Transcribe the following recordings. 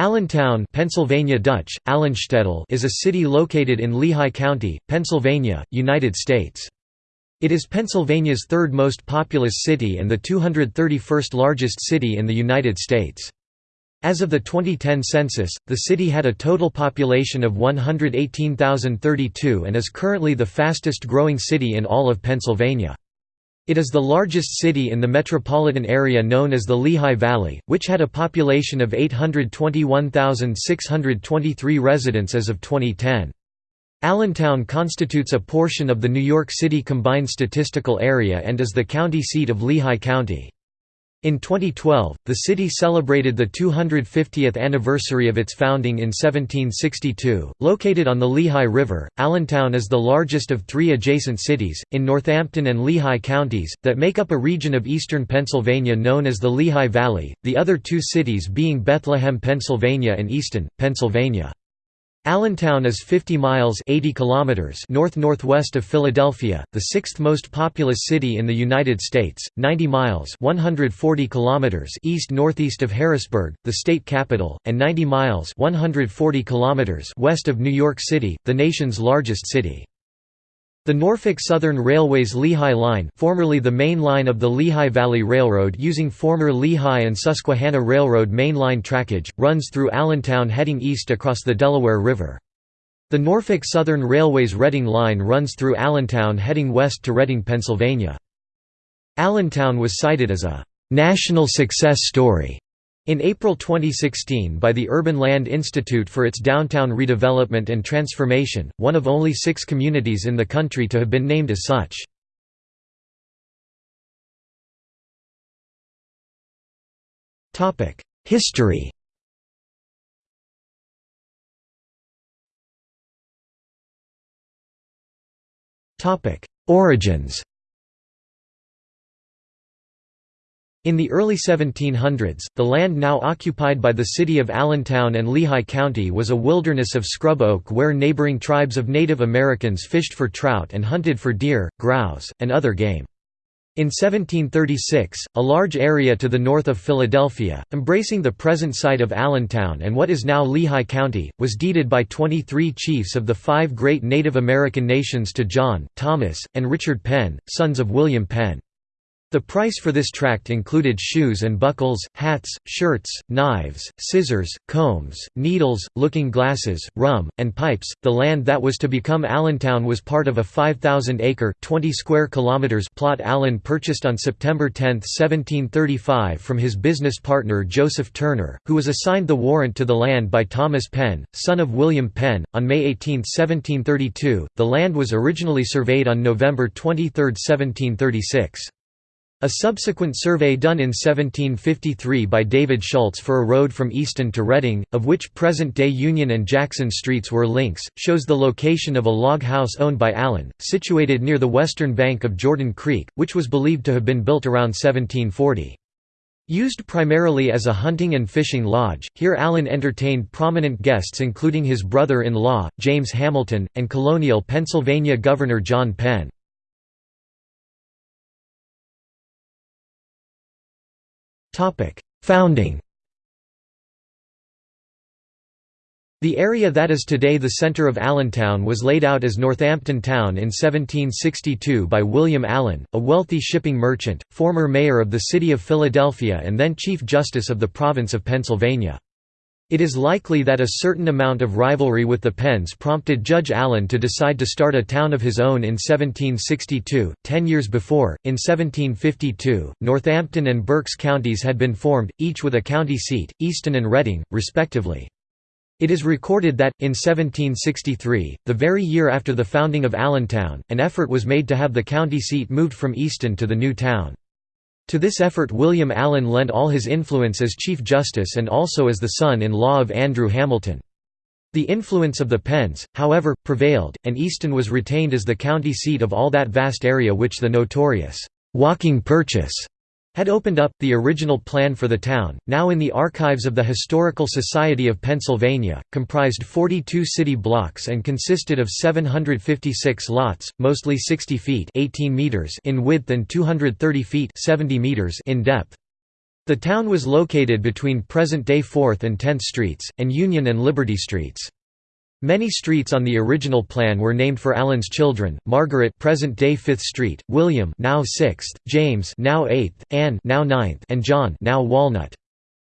Allentown Pennsylvania Dutch, is a city located in Lehigh County, Pennsylvania, United States. It is Pennsylvania's third most populous city and the 231st largest city in the United States. As of the 2010 census, the city had a total population of 118,032 and is currently the fastest growing city in all of Pennsylvania. It is the largest city in the metropolitan area known as the Lehigh Valley, which had a population of 821,623 residents as of 2010. Allentown constitutes a portion of the New York City Combined Statistical Area and is the county seat of Lehigh County. In 2012, the city celebrated the 250th anniversary of its founding in 1762. Located on the Lehigh River, Allentown is the largest of three adjacent cities, in Northampton and Lehigh counties, that make up a region of eastern Pennsylvania known as the Lehigh Valley, the other two cities being Bethlehem, Pennsylvania and Easton, Pennsylvania. Allentown is 50 miles 80 kilometers north-northwest of Philadelphia, the sixth most populous city in the United States, 90 miles 140 kilometers east-northeast of Harrisburg, the state capital, and 90 miles 140 kilometers west of New York City, the nation's largest city. The Norfolk Southern Railway's Lehigh Line formerly the main line of the Lehigh Valley Railroad using former Lehigh and Susquehanna Railroad mainline trackage, runs through Allentown heading east across the Delaware River. The Norfolk Southern Railway's Reading Line runs through Allentown heading west to Reading, Pennsylvania. Allentown was cited as a «national success story» In April 2016 by the Urban Land Institute for its downtown redevelopment and transformation, one of only six communities in the country to have been named as such. History Origins In the early 1700s, the land now occupied by the city of Allentown and Lehigh County was a wilderness of scrub oak where neighboring tribes of Native Americans fished for trout and hunted for deer, grouse, and other game. In 1736, a large area to the north of Philadelphia, embracing the present site of Allentown and what is now Lehigh County, was deeded by 23 chiefs of the five great Native American nations to John, Thomas, and Richard Penn, sons of William Penn. The price for this tract included shoes and buckles, hats, shirts, knives, scissors, combs, needles, looking glasses, rum, and pipes. The land that was to become Allentown was part of a 5,000-acre (20 square kilometers) plot Allen purchased on September 10, 1735 from his business partner Joseph Turner, who was assigned the warrant to the land by Thomas Penn, son of William Penn. On May 18, 1732, the land was originally surveyed on November 23, 1736. A subsequent survey done in 1753 by David Schultz for a road from Easton to Reading, of which present-day Union and Jackson streets were links, shows the location of a log house owned by Allen, situated near the western bank of Jordan Creek, which was believed to have been built around 1740. Used primarily as a hunting and fishing lodge, here Allen entertained prominent guests including his brother-in-law, James Hamilton, and colonial Pennsylvania Governor John Penn. Founding The area that is today the center of Allentown was laid out as Northampton Town in 1762 by William Allen, a wealthy shipping merchant, former mayor of the city of Philadelphia and then Chief Justice of the province of Pennsylvania. It is likely that a certain amount of rivalry with the Penns prompted Judge Allen to decide to start a town of his own in 1762. Ten years before, in 1752, Northampton and Berks counties had been formed, each with a county seat, Easton and Reading, respectively. It is recorded that, in 1763, the very year after the founding of Allentown, an effort was made to have the county seat moved from Easton to the new town. To this effort William Allen lent all his influence as Chief Justice and also as the son-in-law of Andrew Hamilton. The influence of the Penns, however, prevailed, and Easton was retained as the county seat of all that vast area which the notorious «walking purchase» had opened up. The original plan for the town, now in the archives of the Historical Society of Pennsylvania, comprised 42 city blocks and consisted of 756 lots, mostly 60 feet 18 meters in width and 230 feet 70 meters in depth. The town was located between present-day 4th and 10th Streets, and Union and Liberty Streets. Many streets on the original plan were named for Allen's children: Margaret, present-day 5th Street; William, now 6th; James, now 8th; Anne, now 9th; and John, now Walnut.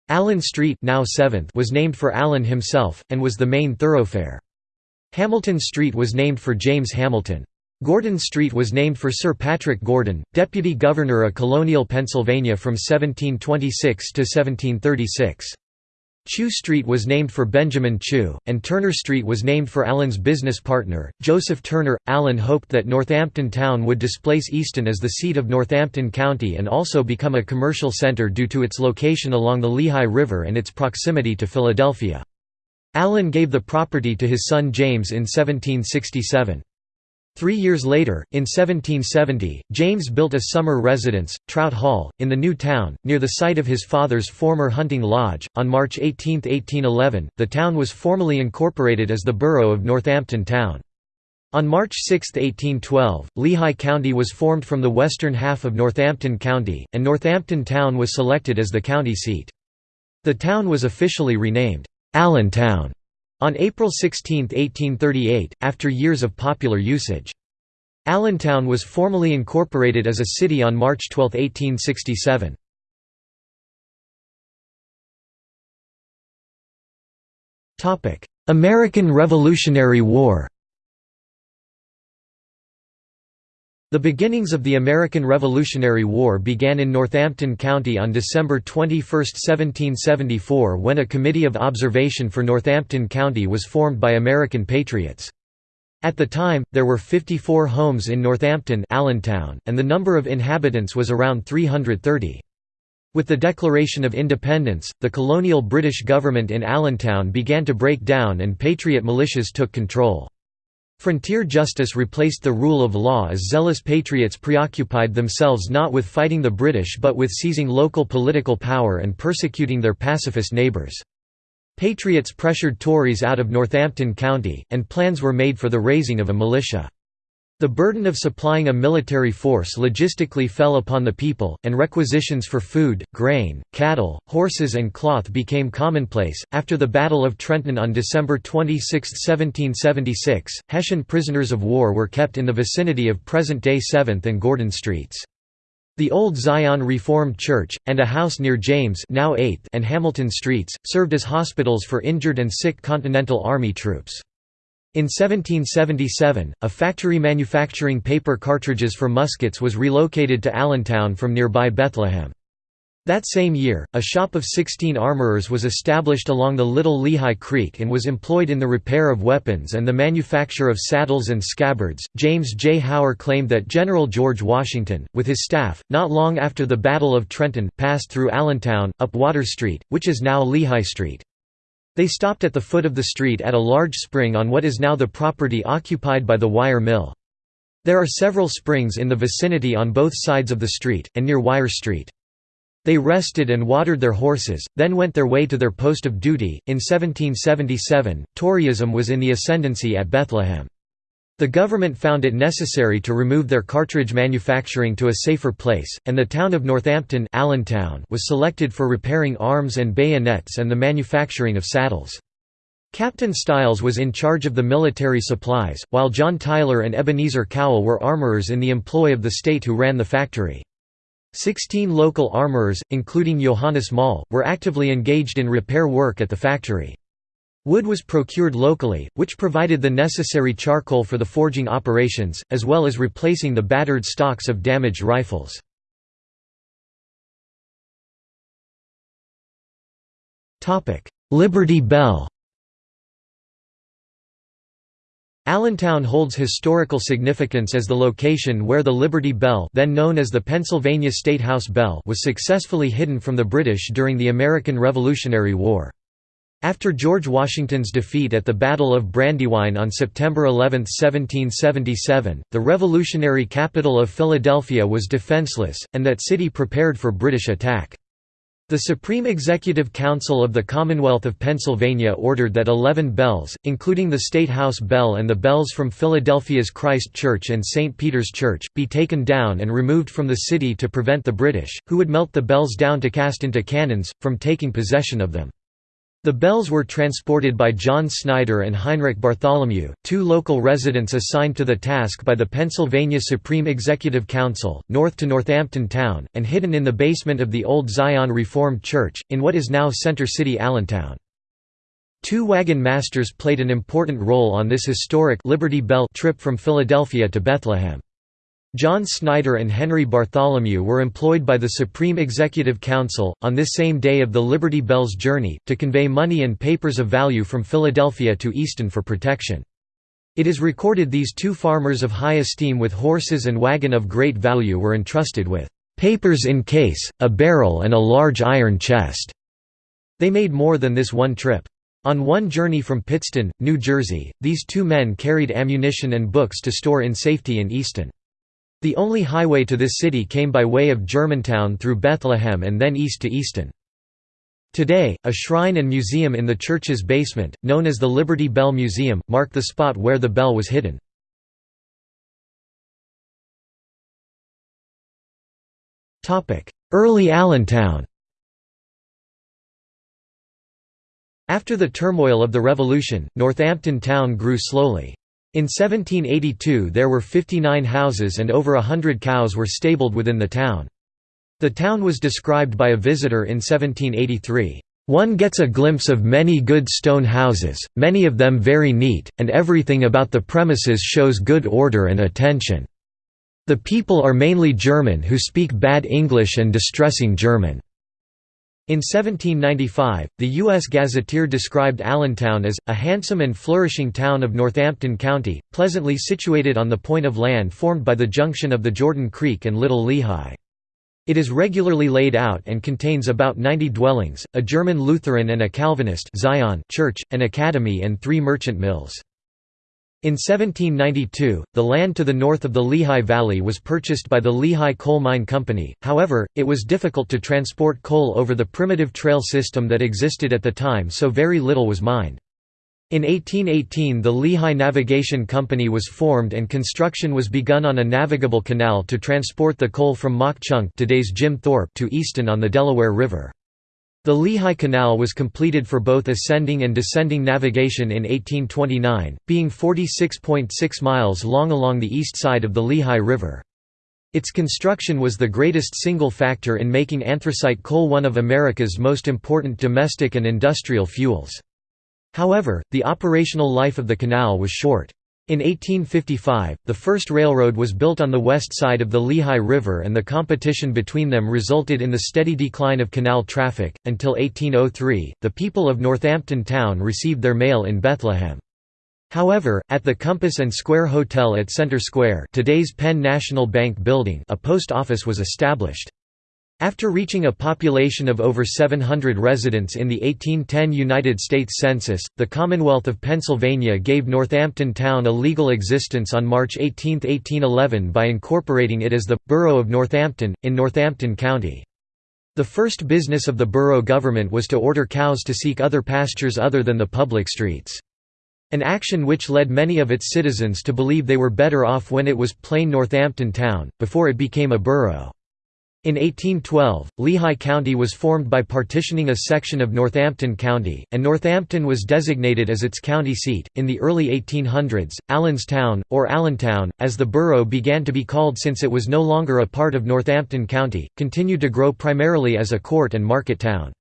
Allen Street, now 7th, was named for Allen himself and was the main thoroughfare. Hamilton Street was named for James Hamilton. Gordon Street was named for Sir Patrick Gordon, Deputy Governor of colonial Pennsylvania from 1726 to 1736. Chew Street was named for Benjamin Chew, and Turner Street was named for Allen's business partner, Joseph Turner. Allen hoped that Northampton Town would displace Easton as the seat of Northampton County and also become a commercial center due to its location along the Lehigh River and its proximity to Philadelphia. Allen gave the property to his son James in 1767. Three years later, in 1770, James built a summer residence, Trout Hall, in the new town, near the site of his father's former hunting lodge. On March 18, 1811, the town was formally incorporated as the borough of Northampton Town. On March 6, 1812, Lehigh County was formed from the western half of Northampton County, and Northampton Town was selected as the county seat. The town was officially renamed Allentown on April 16, 1838, after years of popular usage. Allentown was formally incorporated as a city on March 12, 1867. American Revolutionary War The beginnings of the American Revolutionary War began in Northampton County on December 21, 1774 when a Committee of Observation for Northampton County was formed by American patriots. At the time, there were 54 homes in Northampton Allentown, and the number of inhabitants was around 330. With the Declaration of Independence, the colonial British government in Allentown began to break down and patriot militias took control. Frontier justice replaced the rule of law as zealous patriots preoccupied themselves not with fighting the British but with seizing local political power and persecuting their pacifist neighbours. Patriots pressured Tories out of Northampton County, and plans were made for the raising of a militia. The burden of supplying a military force logistically fell upon the people, and requisitions for food, grain, cattle, horses, and cloth became commonplace. After the Battle of Trenton on December 26, 1776, Hessian prisoners of war were kept in the vicinity of present day 7th and Gordon Streets. The Old Zion Reformed Church, and a house near James now 8th and Hamilton Streets, served as hospitals for injured and sick Continental Army troops. In 1777, a factory manufacturing paper cartridges for muskets was relocated to Allentown from nearby Bethlehem. That same year, a shop of 16 armorers was established along the Little Lehigh Creek and was employed in the repair of weapons and the manufacture of saddles and scabbards. James J. Hower claimed that General George Washington, with his staff, not long after the Battle of Trenton, passed through Allentown, up Water Street, which is now Lehigh Street. They stopped at the foot of the street at a large spring on what is now the property occupied by the wire mill. There are several springs in the vicinity on both sides of the street, and near Wire Street. They rested and watered their horses, then went their way to their post of duty. In 1777, Toryism was in the ascendancy at Bethlehem. The government found it necessary to remove their cartridge manufacturing to a safer place, and the town of Northampton Allentown was selected for repairing arms and bayonets and the manufacturing of saddles. Captain Stiles was in charge of the military supplies, while John Tyler and Ebenezer Cowell were armorers in the employ of the state who ran the factory. Sixteen local armorers, including Johannes Moll, were actively engaged in repair work at the factory. Wood was procured locally, which provided the necessary charcoal for the forging operations, as well as replacing the battered stocks of damaged rifles. Liberty Bell Allentown holds historical significance as the location where the Liberty Bell then known as the Pennsylvania State House Bell was successfully hidden from the British during the American Revolutionary War. After George Washington's defeat at the Battle of Brandywine on September 11, 1777, the revolutionary capital of Philadelphia was defenseless, and that city prepared for British attack. The Supreme Executive Council of the Commonwealth of Pennsylvania ordered that 11 bells, including the State House bell and the bells from Philadelphia's Christ Church and St. Peter's Church, be taken down and removed from the city to prevent the British, who would melt the bells down to cast into cannons, from taking possession of them. The bells were transported by John Snyder and Heinrich Bartholomew, two local residents assigned to the task by the Pennsylvania Supreme Executive Council, north to Northampton town, and hidden in the basement of the Old Zion Reformed Church, in what is now Center City Allentown. Two wagon masters played an important role on this historic Liberty Bell trip from Philadelphia to Bethlehem. John Snyder and Henry Bartholomew were employed by the Supreme Executive Council, on this same day of the Liberty Bell's journey, to convey money and papers of value from Philadelphia to Easton for protection. It is recorded these two farmers of high esteem with horses and wagon of great value were entrusted with "...papers in case, a barrel and a large iron chest." They made more than this one trip. On one journey from Pittstown, New Jersey, these two men carried ammunition and books to store in safety in Easton. The only highway to this city came by way of Germantown through Bethlehem and then east to Easton. Today, a shrine and museum in the church's basement, known as the Liberty Bell Museum, mark the spot where the bell was hidden. Early Allentown After the turmoil of the Revolution, Northampton town grew slowly. In 1782 there were 59 houses and over a hundred cows were stabled within the town. The town was described by a visitor in 1783. One gets a glimpse of many good stone houses, many of them very neat, and everything about the premises shows good order and attention. The people are mainly German who speak bad English and distressing German. In 1795, the U.S. Gazetteer described Allentown as, a handsome and flourishing town of Northampton County, pleasantly situated on the point of land formed by the junction of the Jordan Creek and Little Lehigh. It is regularly laid out and contains about 90 dwellings, a German Lutheran and a Calvinist Zion church, an academy and three merchant mills. In 1792, the land to the north of the Lehigh Valley was purchased by the Lehigh Coal Mine Company, however, it was difficult to transport coal over the primitive trail system that existed at the time so very little was mined. In 1818 the Lehigh Navigation Company was formed and construction was begun on a navigable canal to transport the coal from Mauch Chunk today's Jim Thorpe to Easton on the Delaware River. The Lehigh Canal was completed for both ascending and descending navigation in 1829, being 46.6 miles long along the east side of the Lehigh River. Its construction was the greatest single factor in making anthracite coal one of America's most important domestic and industrial fuels. However, the operational life of the canal was short. In 1855, the first railroad was built on the west side of the Lehigh River and the competition between them resulted in the steady decline of canal traffic. Until 1803, the people of Northampton town received their mail in Bethlehem. However, at the Compass and Square Hotel at Center Square today's Penn National Bank building a post office was established. After reaching a population of over 700 residents in the 1810 United States Census, the Commonwealth of Pennsylvania gave Northampton Town a legal existence on March 18, 1811 by incorporating it as the «Borough of Northampton», in Northampton County. The first business of the borough government was to order cows to seek other pastures other than the public streets. An action which led many of its citizens to believe they were better off when it was plain Northampton Town, before it became a borough. In 1812, Lehigh County was formed by partitioning a section of Northampton County, and Northampton was designated as its county seat. In the early 1800s, Allenstown, or Allentown, as the borough began to be called since it was no longer a part of Northampton County, continued to grow primarily as a court and market town.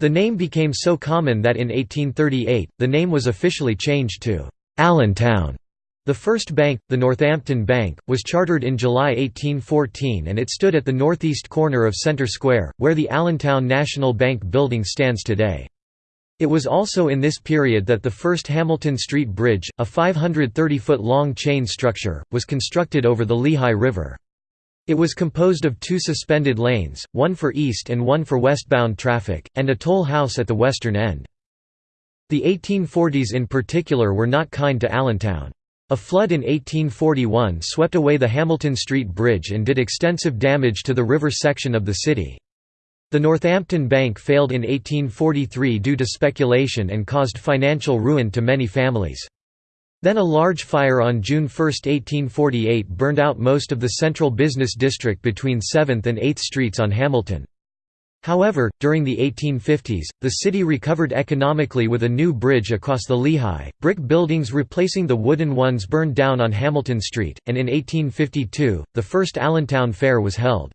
The name became so common that in 1838, the name was officially changed to Allentown. The first bank, the Northampton Bank, was chartered in July 1814 and it stood at the northeast corner of Center Square, where the Allentown National Bank building stands today. It was also in this period that the first Hamilton Street Bridge, a 530-foot-long chain structure, was constructed over the Lehigh River. It was composed of two suspended lanes, one for east and one for westbound traffic, and a toll house at the western end. The 1840s in particular were not kind to Allentown. A flood in 1841 swept away the Hamilton Street Bridge and did extensive damage to the river section of the city. The Northampton Bank failed in 1843 due to speculation and caused financial ruin to many families. Then a large fire on June 1, 1848 burned out most of the central business district between 7th and 8th Streets on Hamilton. However, during the 1850s, the city recovered economically with a new bridge across the Lehigh, brick buildings replacing the wooden ones burned down on Hamilton Street, and in 1852, the first Allentown Fair was held.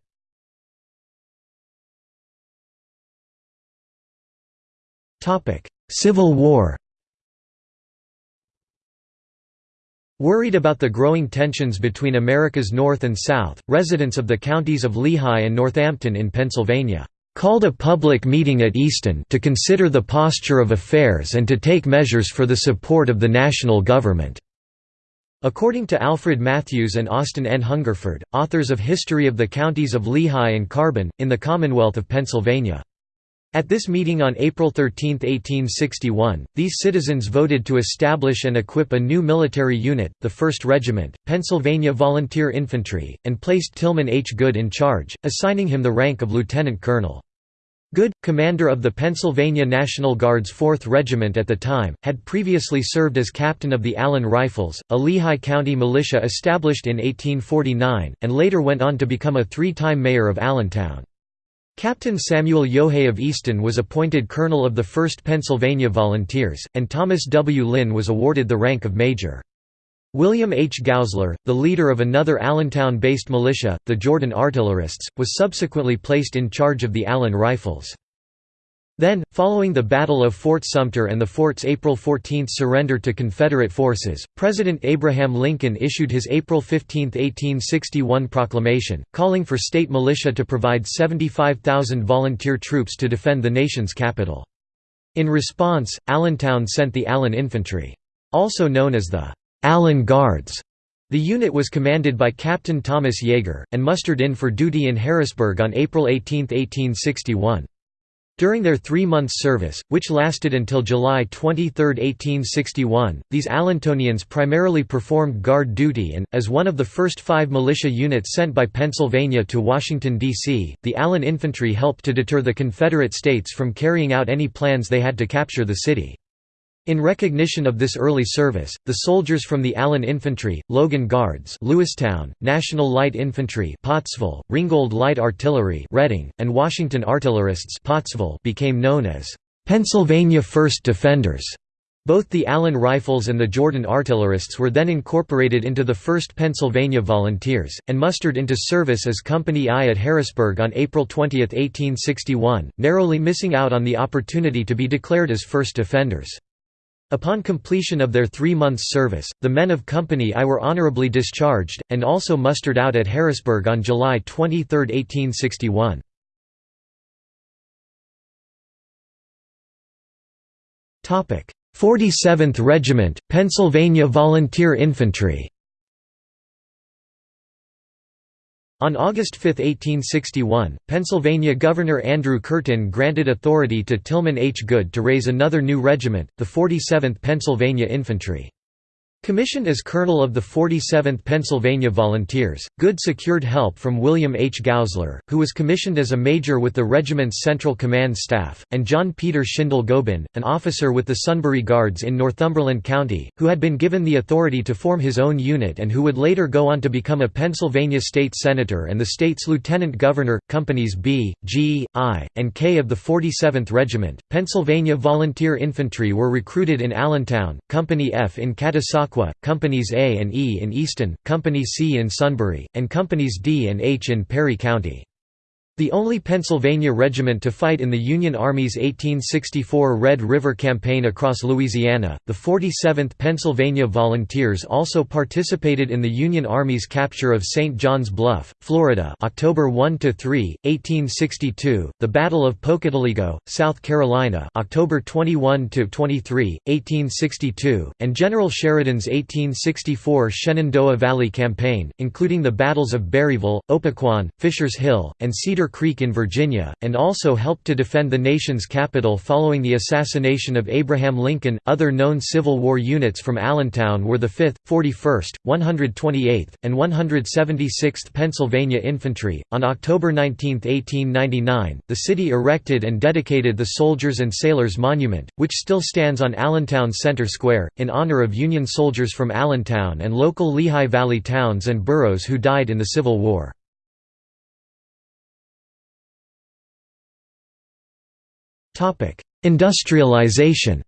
Civil War Worried about the growing tensions between America's North and South, residents of the counties of Lehigh and Northampton in Pennsylvania called a public meeting at Easton to consider the posture of affairs and to take measures for the support of the national government. According to Alfred Matthews and Austin N. Hungerford, authors of History of the Counties of Lehigh and Carbon, in the Commonwealth of Pennsylvania. At this meeting on April 13, 1861, these citizens voted to establish and equip a new military unit, the 1st Regiment, Pennsylvania Volunteer Infantry, and placed Tillman H. Good in charge, assigning him the rank of lieutenant colonel. Good, commander of the Pennsylvania National Guard's 4th Regiment at the time, had previously served as captain of the Allen Rifles, a Lehigh County militia established in 1849, and later went on to become a three-time mayor of Allentown. Captain Samuel Yohe of Easton was appointed colonel of the 1st Pennsylvania Volunteers, and Thomas W. Lynn was awarded the rank of major. William H. Gausler, the leader of another Allentown-based militia, the Jordan Artillerists, was subsequently placed in charge of the Allen Rifles. Then, following the Battle of Fort Sumter and the fort's April 14 surrender to Confederate forces, President Abraham Lincoln issued his April 15, 1861 proclamation, calling for state militia to provide 75,000 volunteer troops to defend the nation's capital. In response, Allentown sent the Allen Infantry. Also known as the Allen Guards. The unit was commanded by Captain Thomas Yeager, and mustered in for duty in Harrisburg on April 18, 1861. During their three-month service, which lasted until July 23, 1861, these Allentonians primarily performed guard duty and, as one of the first five militia units sent by Pennsylvania to Washington, D.C., the Allen infantry helped to deter the Confederate States from carrying out any plans they had to capture the city. In recognition of this early service, the soldiers from the Allen Infantry, Logan Guards Lewistown, National Light Infantry Pottsville, Ringgold Light Artillery Reading, and Washington Artillerists Pottsville became known as Pennsylvania First Defenders. Both the Allen Rifles and the Jordan Artillerists were then incorporated into the 1st Pennsylvania Volunteers, and mustered into service as Company I at Harrisburg on April 20, 1861, narrowly missing out on the opportunity to be declared as First Defenders. Upon completion of their three months' service, the men of Company I were honorably discharged, and also mustered out at Harrisburg on July 23, 1861. Topic: 47th Regiment, Pennsylvania Volunteer Infantry. On August 5, 1861, Pennsylvania Governor Andrew Curtin granted authority to Tillman H. Good to raise another new regiment, the 47th Pennsylvania Infantry. Commissioned as colonel of the 47th Pennsylvania Volunteers, Good secured help from William H. Gausler, who was commissioned as a major with the regiment's Central Command staff, and John Peter Schindel Gobin, an officer with the Sunbury Guards in Northumberland County, who had been given the authority to form his own unit and who would later go on to become a Pennsylvania state senator and the state's lieutenant governor. Companies B, G, I, and K of the 47th Regiment, Pennsylvania Volunteer Infantry were recruited in Allentown, Company F in Catasauqua Companies A and E in Easton, Company C in Sunbury, and Companies D and H in Perry County. The only Pennsylvania regiment to fight in the Union Army's 1864 Red River Campaign across Louisiana, the 47th Pennsylvania Volunteers also participated in the Union Army's capture of St. John's Bluff, Florida October 1–3, 1862, the Battle of Pocataligo, South Carolina October 21–23, 1862, and General Sheridan's 1864 Shenandoah Valley Campaign, including the battles of Berryville, Opequon, Fisher's Hill, and Cedar Cedar Creek in Virginia, and also helped to defend the nation's capital following the assassination of Abraham Lincoln. Other known Civil War units from Allentown were the 5th, 41st, 128th, and 176th Pennsylvania Infantry. On October 19, 1899, the city erected and dedicated the Soldiers and Sailors Monument, which still stands on Allentown Center Square, in honor of Union soldiers from Allentown and local Lehigh Valley towns and boroughs who died in the Civil War. Industrialization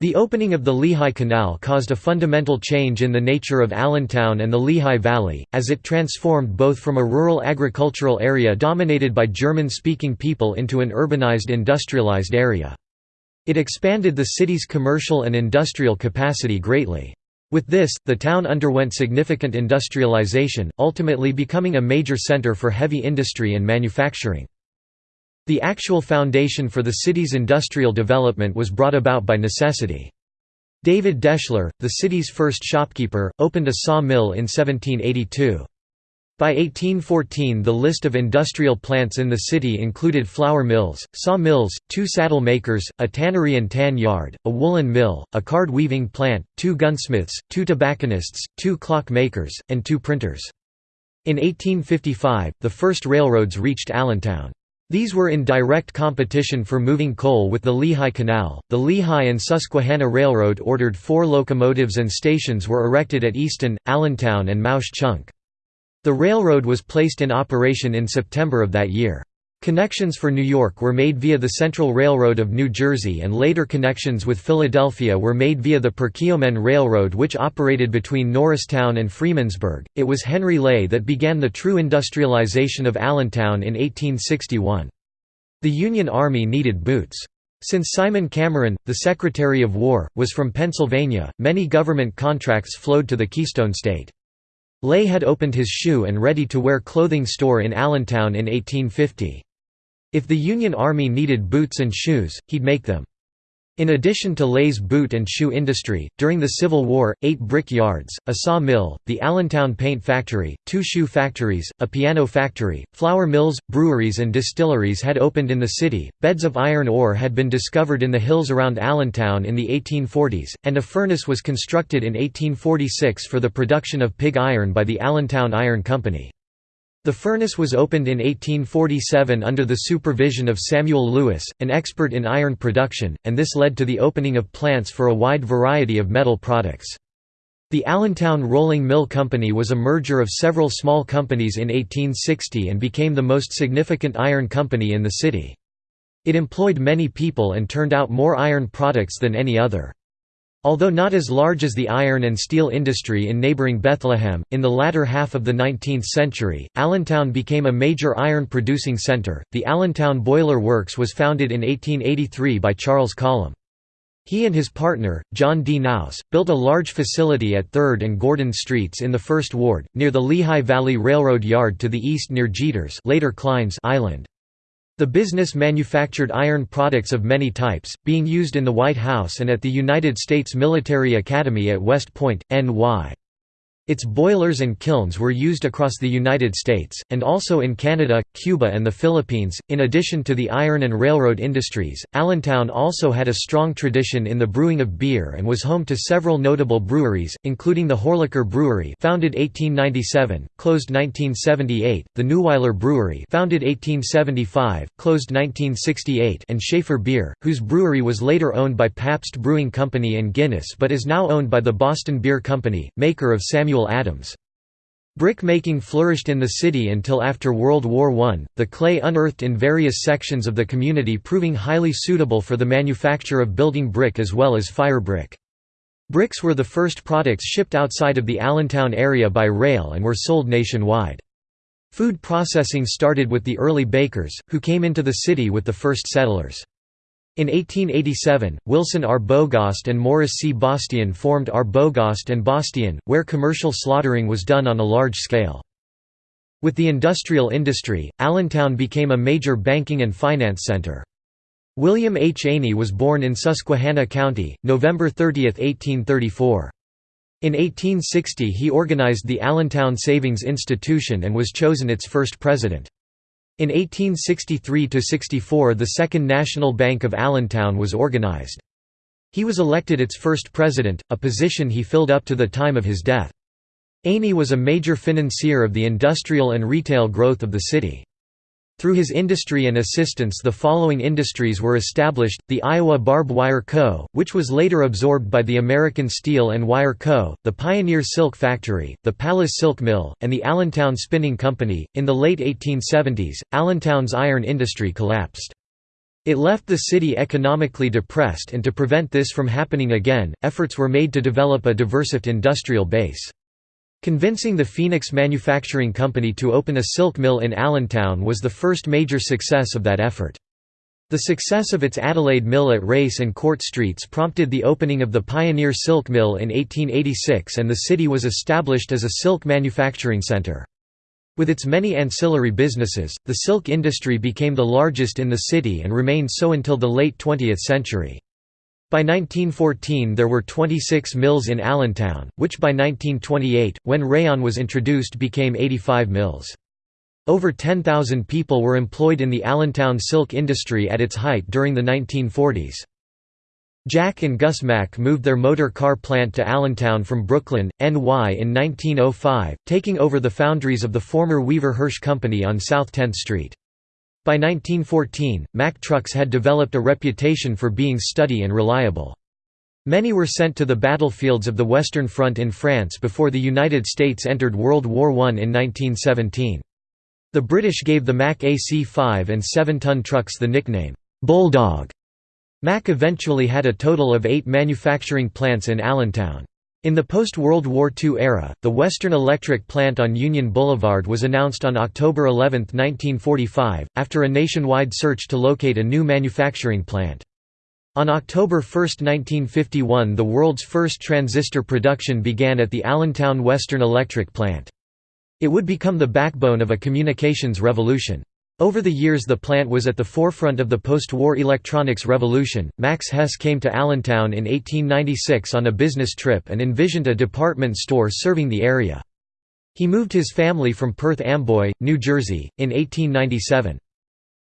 The opening of the Lehigh Canal caused a fundamental change in the nature of Allentown and the Lehigh Valley, as it transformed both from a rural agricultural area dominated by German-speaking people into an urbanized industrialized area. It expanded the city's commercial and industrial capacity greatly. With this, the town underwent significant industrialization, ultimately becoming a major center for heavy industry and manufacturing. The actual foundation for the city's industrial development was brought about by necessity. David Deschler, the city's first shopkeeper, opened a saw mill in 1782. By 1814 the list of industrial plants in the city included flour mills, saw mills, two saddle makers, a tannery and tan yard, a woolen mill, a card weaving plant, two gunsmiths, two tobacconists, two clock makers, and two printers. In 1855, the first railroads reached Allentown. These were in direct competition for moving coal with the Lehigh Canal. The Lehigh and Susquehanna Railroad ordered four locomotives and stations were erected at Easton, Allentown, and Mauch Chunk. The railroad was placed in operation in September of that year. Connections for New York were made via the Central Railroad of New Jersey and later connections with Philadelphia were made via the Perkiomen Railroad which operated between Norristown and Freemansburg. It was Henry Leh that began the true industrialization of Allentown in 1861. The Union Army needed boots. Since Simon Cameron, the Secretary of War, was from Pennsylvania, many government contracts flowed to the Keystone State. Leh had opened his shoe and ready-to-wear clothing store in Allentown in 1850. If the Union Army needed boots and shoes, he'd make them. In addition to Leh's boot and shoe industry, during the Civil War, eight brick yards, a saw mill, the Allentown Paint Factory, two shoe factories, a piano factory, flour mills, breweries and distilleries had opened in the city, beds of iron ore had been discovered in the hills around Allentown in the 1840s, and a furnace was constructed in 1846 for the production of pig iron by the Allentown Iron Company. The furnace was opened in 1847 under the supervision of Samuel Lewis, an expert in iron production, and this led to the opening of plants for a wide variety of metal products. The Allentown Rolling Mill Company was a merger of several small companies in 1860 and became the most significant iron company in the city. It employed many people and turned out more iron products than any other. Although not as large as the iron and steel industry in neighboring Bethlehem, in the latter half of the 19th century, Allentown became a major iron producing center. The Allentown Boiler Works was founded in 1883 by Charles Collum. He and his partner, John D. Naus, built a large facility at 3rd and Gordon Streets in the First Ward, near the Lehigh Valley Railroad Yard to the east near Jeters later Kline's Island. The business manufactured iron products of many types, being used in the White House and at the United States Military Academy at West Point, NY. Its boilers and kilns were used across the United States, and also in Canada, Cuba, and the Philippines. In addition to the iron and railroad industries, Allentown also had a strong tradition in the brewing of beer and was home to several notable breweries, including the Horlacher Brewery, founded 1897, closed 1978; the Neuweiler Brewery, founded 1875, closed 1968; and Schaefer Beer, whose brewery was later owned by Pabst Brewing Company and Guinness, but is now owned by the Boston Beer Company, maker of Samuel Adams. Brick making flourished in the city until after World War I, the clay unearthed in various sections of the community proving highly suitable for the manufacture of building brick as well as fire brick. Bricks were the first products shipped outside of the Allentown area by rail and were sold nationwide. Food processing started with the early bakers, who came into the city with the first settlers. In 1887, Wilson Arbogast and Morris C. Bastian formed Arbogast and Bastian, where commercial slaughtering was done on a large scale. With the industrial industry, Allentown became a major banking and finance center. William H. Aney was born in Susquehanna County, November 30, 1834. In 1860 he organized the Allentown Savings Institution and was chosen its first president. In 1863–64 the Second National Bank of Allentown was organized. He was elected its first president, a position he filled up to the time of his death. Aney was a major financier of the industrial and retail growth of the city. Through his industry and assistance the following industries were established, the Iowa Barb Wire Co., which was later absorbed by the American Steel and Wire Co., the Pioneer Silk Factory, the Palace Silk Mill, and the Allentown Spinning Company. In the late 1870s, Allentown's iron industry collapsed. It left the city economically depressed and to prevent this from happening again, efforts were made to develop a diversified industrial base. Convincing the Phoenix Manufacturing Company to open a silk mill in Allentown was the first major success of that effort. The success of its Adelaide Mill at Race and Court Streets prompted the opening of the Pioneer Silk Mill in 1886 and the city was established as a silk manufacturing center. With its many ancillary businesses, the silk industry became the largest in the city and remained so until the late 20th century. By 1914 there were 26 mills in Allentown, which by 1928, when rayon was introduced became 85 mills. Over 10,000 people were employed in the Allentown silk industry at its height during the 1940s. Jack and Gus Mack moved their motor car plant to Allentown from Brooklyn, NY in 1905, taking over the foundries of the former Weaver Hirsch Company on South 10th Street. By 1914, Mack trucks had developed a reputation for being steady and reliable. Many were sent to the battlefields of the Western Front in France before the United States entered World War I in 1917. The British gave the Mack AC-5 and 7-ton trucks the nickname, "'Bulldog'". Mack eventually had a total of eight manufacturing plants in Allentown. In the post-World War II era, the Western Electric plant on Union Boulevard was announced on October 11, 1945, after a nationwide search to locate a new manufacturing plant. On October 1, 1951 the world's first transistor production began at the Allentown Western Electric plant. It would become the backbone of a communications revolution. Over the years the plant was at the forefront of the post-war electronics revolution. Max Hess came to Allentown in 1896 on a business trip and envisioned a department store serving the area. He moved his family from Perth Amboy, New Jersey, in 1897.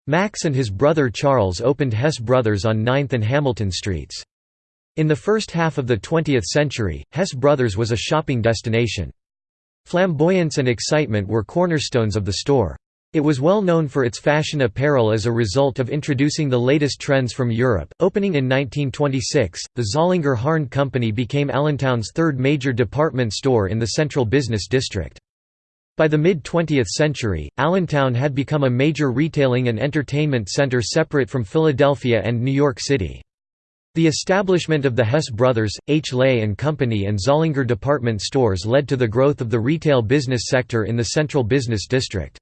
Max and his brother Charles opened Hess Brothers on 9th and Hamilton Streets. In the first half of the 20th century, Hess Brothers was a shopping destination. Flamboyance and excitement were cornerstones of the store. It was well known for its fashion apparel as a result of introducing the latest trends from Europe. Opening in 1926, the Zollinger Harned Company became Allentown's third major department store in the central business district. By the mid-20th century, Allentown had become a major retailing and entertainment center separate from Philadelphia and New York City. The establishment of the Hess Brothers, H. Leh and Company and Zollinger department stores led to the growth of the retail business sector in the central business district.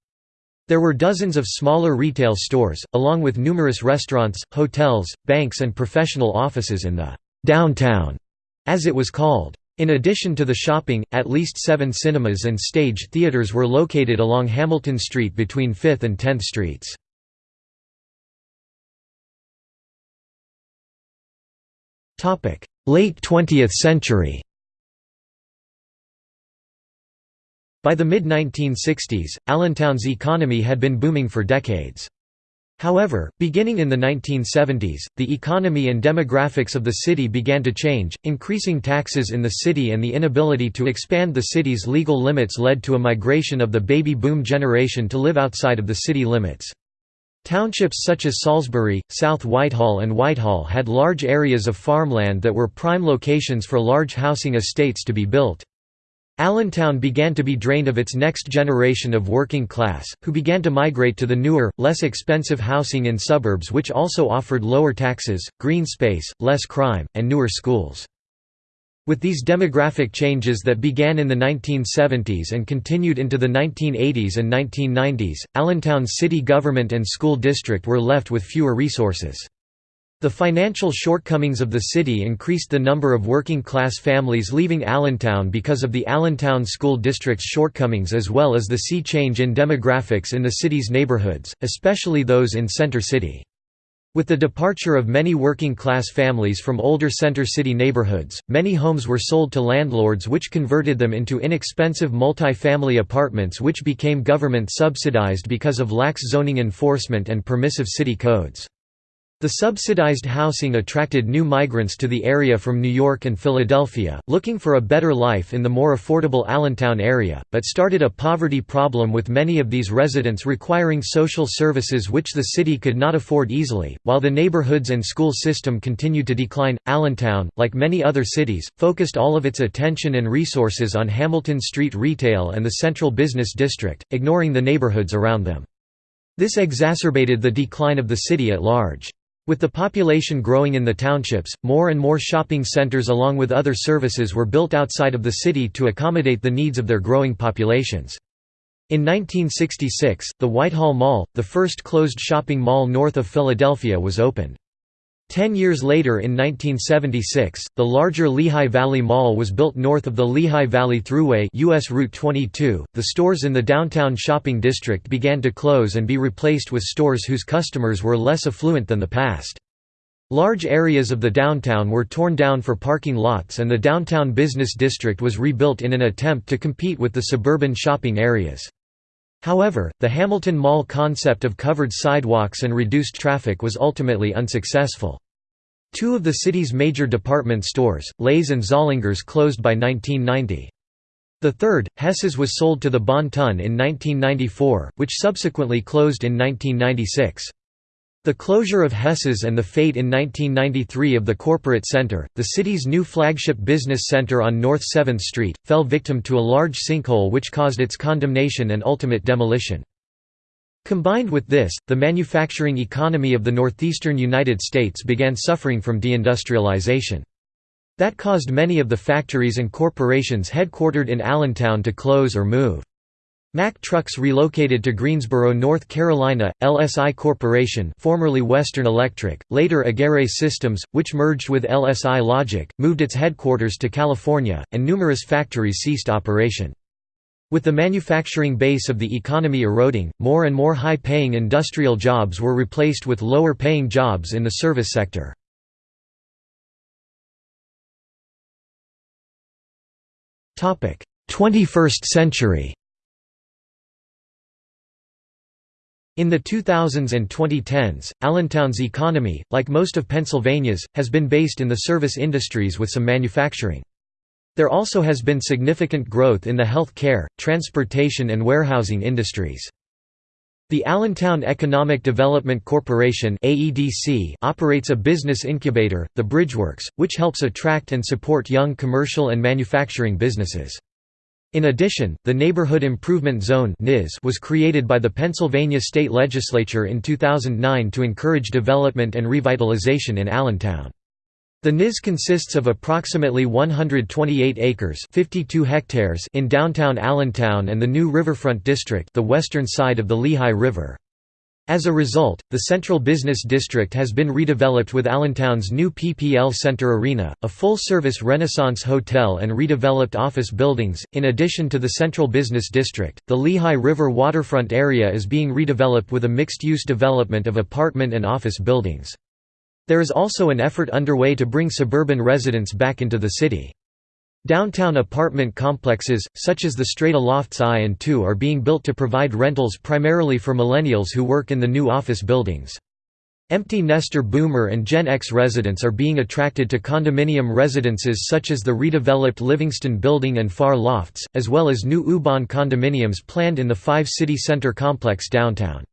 There were dozens of smaller retail stores, along with numerous restaurants, hotels, banks and professional offices in the «downtown», as it was called. In addition to the shopping, at least seven cinemas and stage theaters were located along Hamilton Street between 5th and 10th Streets. Late 20th century By the mid-1960s, Allentown's economy had been booming for decades. However, beginning in the 1970s, the economy and demographics of the city began to change, increasing taxes in the city and the inability to expand the city's legal limits led to a migration of the baby boom generation to live outside of the city limits. Townships such as Salisbury, South Whitehall and Whitehall had large areas of farmland that were prime locations for large housing estates to be built. Allentown began to be drained of its next generation of working class, who began to migrate to the newer, less expensive housing in suburbs which also offered lower taxes, green space, less crime, and newer schools. With these demographic changes that began in the 1970s and continued into the 1980s and 1990s, Allentown's city government and school district were left with fewer resources. The financial shortcomings of the city increased the number of working-class families leaving Allentown because of the Allentown School District's shortcomings as well as the sea change in demographics in the city's neighborhoods, especially those in Center City. With the departure of many working-class families from older center city neighborhoods, many homes were sold to landlords which converted them into inexpensive multi-family apartments which became government subsidized because of lax zoning enforcement and permissive city codes. The subsidized housing attracted new migrants to the area from New York and Philadelphia, looking for a better life in the more affordable Allentown area, but started a poverty problem with many of these residents requiring social services which the city could not afford easily. While the neighborhoods and school system continued to decline, Allentown, like many other cities, focused all of its attention and resources on Hamilton Street retail and the central business district, ignoring the neighborhoods around them. This exacerbated the decline of the city at large. With the population growing in the townships, more and more shopping centers along with other services were built outside of the city to accommodate the needs of their growing populations. In 1966, the Whitehall Mall, the first closed shopping mall north of Philadelphia was opened. Ten years later in 1976, the larger Lehigh Valley Mall was built north of the Lehigh Valley Thruway US Route 22. .The stores in the downtown shopping district began to close and be replaced with stores whose customers were less affluent than the past. Large areas of the downtown were torn down for parking lots and the downtown business district was rebuilt in an attempt to compete with the suburban shopping areas. However, the Hamilton Mall concept of covered sidewalks and reduced traffic was ultimately unsuccessful. Two of the city's major department stores, Leh's and Zollinger's closed by 1990. The third, Hess's was sold to the Bon Ton in 1994, which subsequently closed in 1996. The closure of Hess's and the fate in 1993 of the corporate center, the city's new flagship business center on North 7th Street, fell victim to a large sinkhole which caused its condemnation and ultimate demolition. Combined with this, the manufacturing economy of the northeastern United States began suffering from deindustrialization. That caused many of the factories and corporations headquartered in Allentown to close or move. Mack Trucks relocated to Greensboro, North Carolina. LSI Corporation, formerly Western Electric, later Agere Systems, which merged with LSI Logic, moved its headquarters to California, and numerous factories ceased operation. With the manufacturing base of the economy eroding, more and more high-paying industrial jobs were replaced with lower-paying jobs in the service sector. Topic: 21st century. In the 2000s and 2010s, Allentown's economy, like most of Pennsylvania's, has been based in the service industries with some manufacturing. There also has been significant growth in the health care, transportation and warehousing industries. The Allentown Economic Development Corporation operates a business incubator, the Bridgeworks, which helps attract and support young commercial and manufacturing businesses. In addition, the Neighborhood Improvement Zone was created by the Pennsylvania state legislature in 2009 to encourage development and revitalization in Allentown. The NIZ consists of approximately 128 acres 52 hectares in downtown Allentown and the new Riverfront District the western side of the Lehigh River. As a result, the Central Business District has been redeveloped with Allentown's new PPL Center Arena, a full-service Renaissance hotel and redeveloped office buildings. In addition to the Central Business District, the Lehigh River waterfront area is being redeveloped with a mixed-use development of apartment and office buildings. There is also an effort underway to bring suburban residents back into the city. Downtown apartment complexes, such as the Strata Lofts I and II are being built to provide rentals primarily for millennials who work in the new office buildings. Empty nester boomer and Gen X residents are being attracted to condominium residences such as the redeveloped Livingston Building and Farr Lofts, as well as new U-Bahn condominiums planned in the Five City Center complex downtown.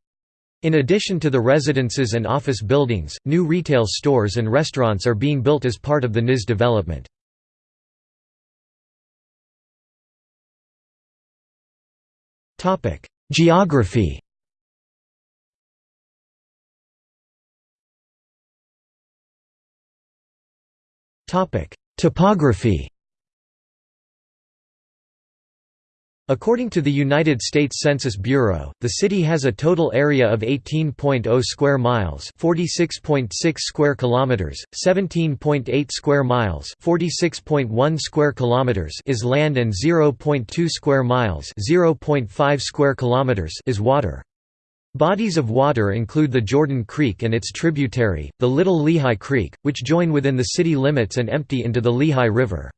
In addition to the residences and office buildings, new retail stores and restaurants are being built as part of the NIZ development. Geography. Topic: Topography According to the United States Census Bureau, the city has a total area of 18.0 square miles, 46.6 square kilometers, 17.8 square miles, 46.1 square kilometers is land and 0.2 square miles, 0.5 square kilometers is water. Bodies of water include the Jordan Creek and its tributary, the Little Lehigh Creek, which join within the city limits and empty into the Lehigh River.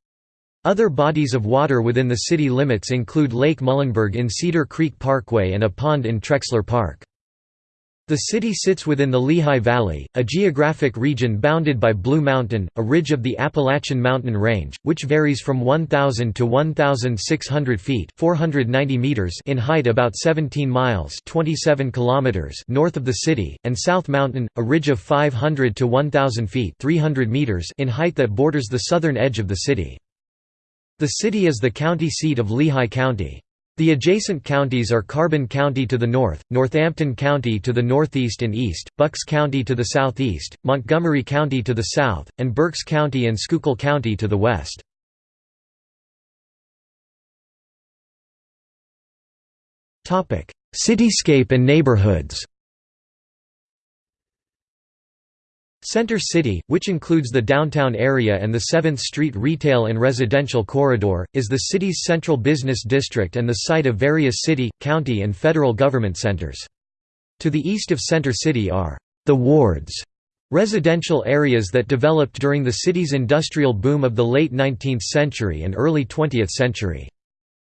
Other bodies of water within the city limits include Lake Muhlenberg in Cedar Creek Parkway and a pond in Trexler Park. The city sits within the Lehigh Valley, a geographic region bounded by Blue Mountain, a ridge of the Appalachian Mountain Range, which varies from 1,000 to 1,600 feet 490 meters in height about 17 miles 27 kilometers north of the city, and South Mountain, a ridge of 500 to 1,000 feet 300 meters in height that borders the southern edge of the city. The city is the county seat of Lehigh County. The adjacent counties are Carbon County to the north, Northampton County to the northeast and east, Bucks County to the southeast, Montgomery County to the south, and Berks County and Schuylkill County to the west. Cityscape and neighborhoods Center City, which includes the downtown area and the 7th Street retail and residential corridor, is the city's central business district and the site of various city, county and federal government centers. To the east of Center City are the wards, residential areas that developed during the city's industrial boom of the late 19th century and early 20th century.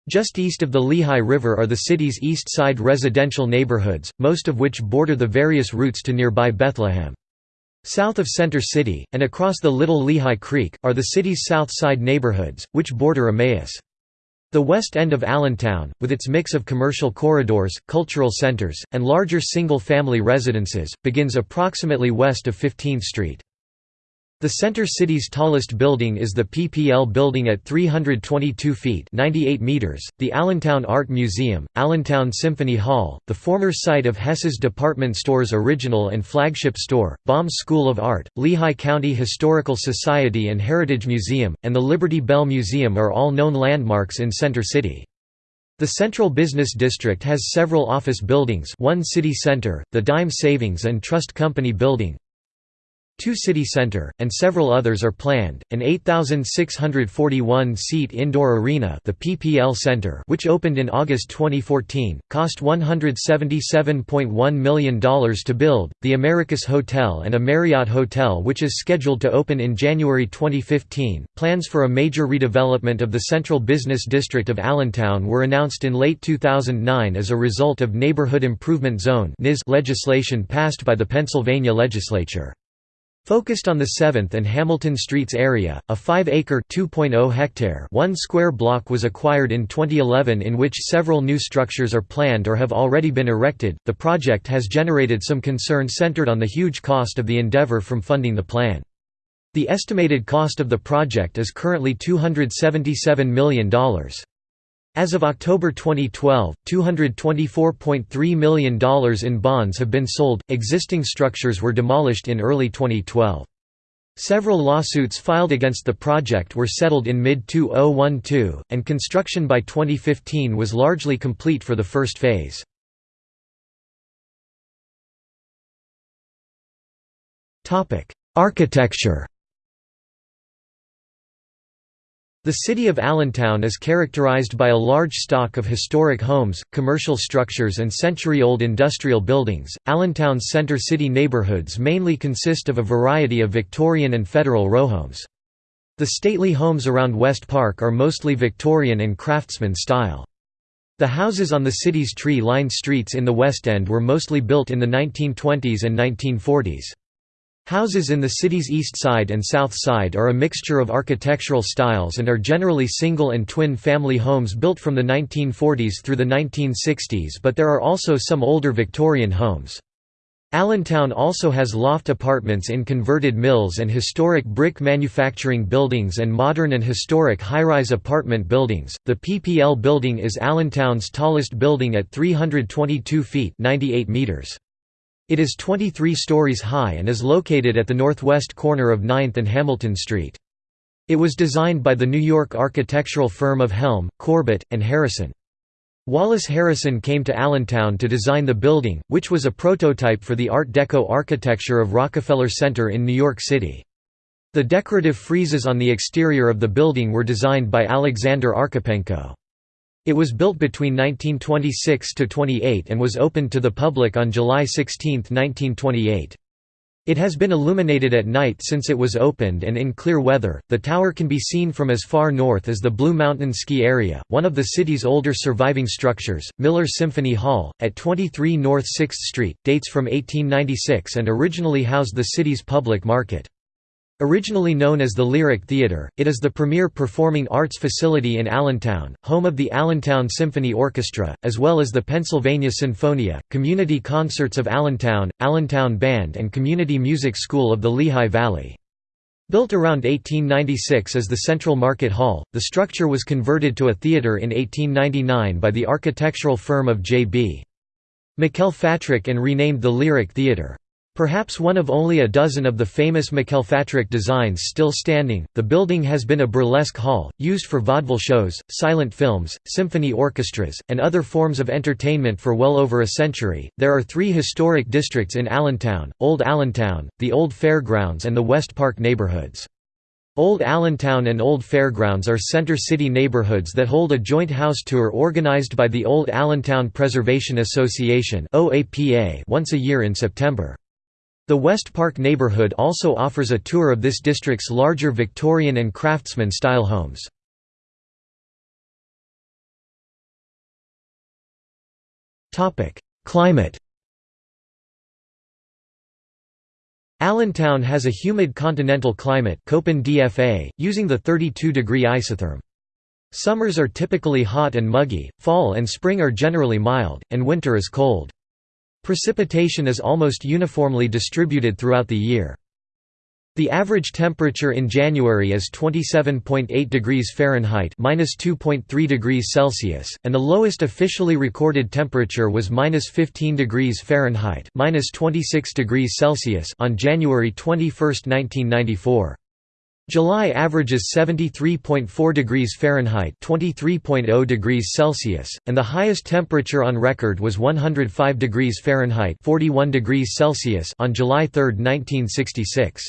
Just east of the Lehigh River are the city's east side residential neighborhoods, most of which border the various routes to nearby Bethlehem. South of Center City, and across the Little Lehigh Creek, are the city's south side neighborhoods, which border Emmaus. The west end of Allentown, with its mix of commercial corridors, cultural centers, and larger single-family residences, begins approximately west of 15th Street. The center city's tallest building is the PPL building at 322 feet 98 meters, the Allentown Art Museum, Allentown Symphony Hall, the former site of Hess's department store's original and flagship store, Baum's School of Art, Lehigh County Historical Society and Heritage Museum, and the Liberty Bell Museum are all known landmarks in Center City. The Central Business District has several office buildings one city center, the Dime Savings and Trust Company Building, Two City Center, and several others are planned. An 8,641-seat indoor arena, the PPL Center, which opened in August 2014, cost $177.1 million to build. The Americus Hotel and a Marriott Hotel, which is scheduled to open in January 2015. Plans for a major redevelopment of the Central Business District of Allentown were announced in late 2009 as a result of Neighborhood Improvement Zone legislation passed by the Pennsylvania legislature. Focused on the 7th and Hamilton Streets area, a 5-acre (2.0 hectare) 1 square block was acquired in 2011 in which several new structures are planned or have already been erected. The project has generated some concern centered on the huge cost of the endeavor from funding the plan. The estimated cost of the project is currently $277 million. As of October 2012, $224.3 million in bonds have been sold. Existing structures were demolished in early 2012. Several lawsuits filed against the project were settled in mid-2012, and construction by 2015 was largely complete for the first phase. Architecture The city of Allentown is characterized by a large stock of historic homes, commercial structures, and century old industrial buildings. Allentown's center city neighborhoods mainly consist of a variety of Victorian and federal row homes. The stately homes around West Park are mostly Victorian and craftsman style. The houses on the city's tree-lined streets in the West End were mostly built in the 1920s and 1940s. Houses in the city's east side and south side are a mixture of architectural styles and are generally single and twin family homes built from the 1940s through the 1960s but there are also some older Victorian homes. Allentown also has loft apartments in converted mills and historic brick manufacturing buildings and modern and historic high-rise apartment buildings. The PPL building is Allentown's tallest building at 322 feet (98 meters). It is 23 stories high and is located at the northwest corner of 9th and Hamilton Street. It was designed by the New York architectural firm of Helm, Corbett, and Harrison. Wallace Harrison came to Allentown to design the building, which was a prototype for the Art Deco architecture of Rockefeller Center in New York City. The decorative friezes on the exterior of the building were designed by Alexander Archipenko. It was built between 1926–28 and was opened to the public on July 16, 1928. It has been illuminated at night since it was opened and in clear weather. The tower can be seen from as far north as the Blue Mountain Ski Area, one of the city's older surviving structures. Miller Symphony Hall, at 23 North 6th Street, dates from 1896 and originally housed the city's public market. Originally known as the Lyric Theatre, it is the premier performing arts facility in Allentown, home of the Allentown Symphony Orchestra, as well as the Pennsylvania Sinfonia, Community Concerts of Allentown, Allentown Band and Community Music School of the Lehigh Valley. Built around 1896 as the Central Market Hall, the structure was converted to a theatre in 1899 by the architectural firm of J.B. McElfatrick and renamed the Lyric Theatre. Perhaps one of only a dozen of the famous McElfatrick designs still standing, the building has been a burlesque hall, used for vaudeville shows, silent films, symphony orchestras, and other forms of entertainment for well over a century. There are three historic districts in Allentown Old Allentown, the Old Fairgrounds, and the West Park neighborhoods. Old Allentown and Old Fairgrounds are center city neighborhoods that hold a joint house tour organized by the Old Allentown Preservation Association once a year in September. The West Park neighborhood also offers a tour of this district's larger Victorian and Craftsman-style homes. Climate Allentown has a humid continental climate DFA, using the 32-degree isotherm. Summers are typically hot and muggy, fall and spring are generally mild, and winter is cold. Precipitation is almost uniformly distributed throughout the year. The average temperature in January is 27.8 degrees Fahrenheit (-2.3 degrees Celsius), and the lowest officially recorded temperature was -15 degrees Fahrenheit (-26 degrees Celsius) on January 21, 1994. July averages 73.4 degrees Fahrenheit (23.0 degrees Celsius), and the highest temperature on record was 105 degrees Fahrenheit (41 degrees Celsius) on July 3, 1966.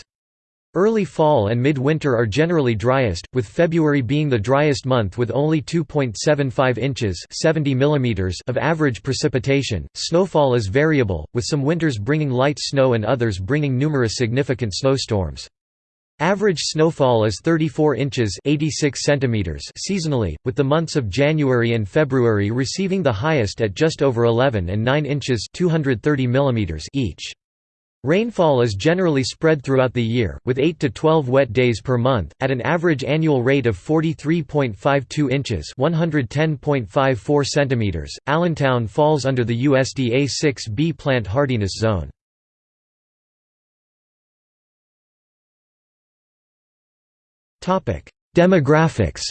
Early fall and midwinter are generally driest, with February being the driest month with only 2.75 inches 70 mm of average precipitation. Snowfall is variable, with some winters bringing light snow and others bringing numerous significant snowstorms. Average snowfall is 34 inches 86 centimeters seasonally, with the months of January and February receiving the highest at just over 11 and 9 inches 230 millimeters each. Rainfall is generally spread throughout the year, with 8 to 12 wet days per month, at an average annual rate of 43.52 inches (110.54 centimeters). Allentown falls under the USDA 6B plant hardiness zone. Demographics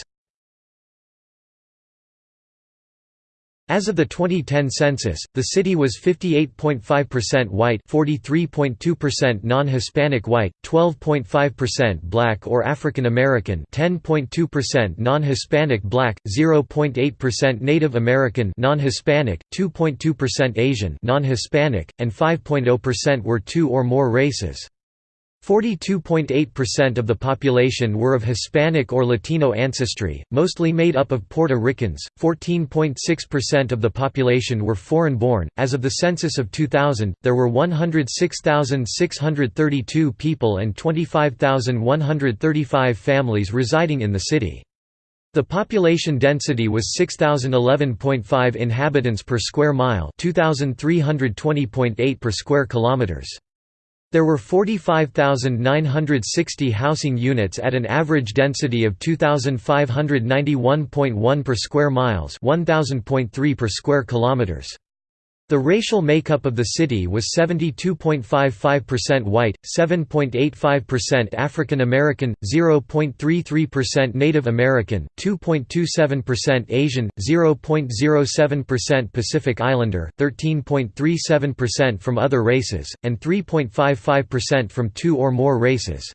As of the 2010 census, the city was 58.5% white 43.2% non-Hispanic white, 12.5% black or African American 10.2% non-Hispanic black, 0.8% Native American non-Hispanic, 2.2% Asian non-Hispanic, and 5.0% were two or more races. 42.8% of the population were of Hispanic or Latino ancestry, mostly made up of Puerto Ricans. 14.6% of the population were foreign born. As of the census of 2000, there were 106,632 people and 25,135 families residing in the city. The population density was 6011.5 inhabitants per square mile, 2320.8 per square kilometers. There were 45,960 housing units at an average density of 2,591.1 per square miles 1,000.3 per square kilometers. The racial makeup of the city was 72.55% white, 7.85% African American, 0.33% Native American, 2.27% Asian, 0.07% Pacific Islander, 13.37% from other races, and 3.55% from two or more races.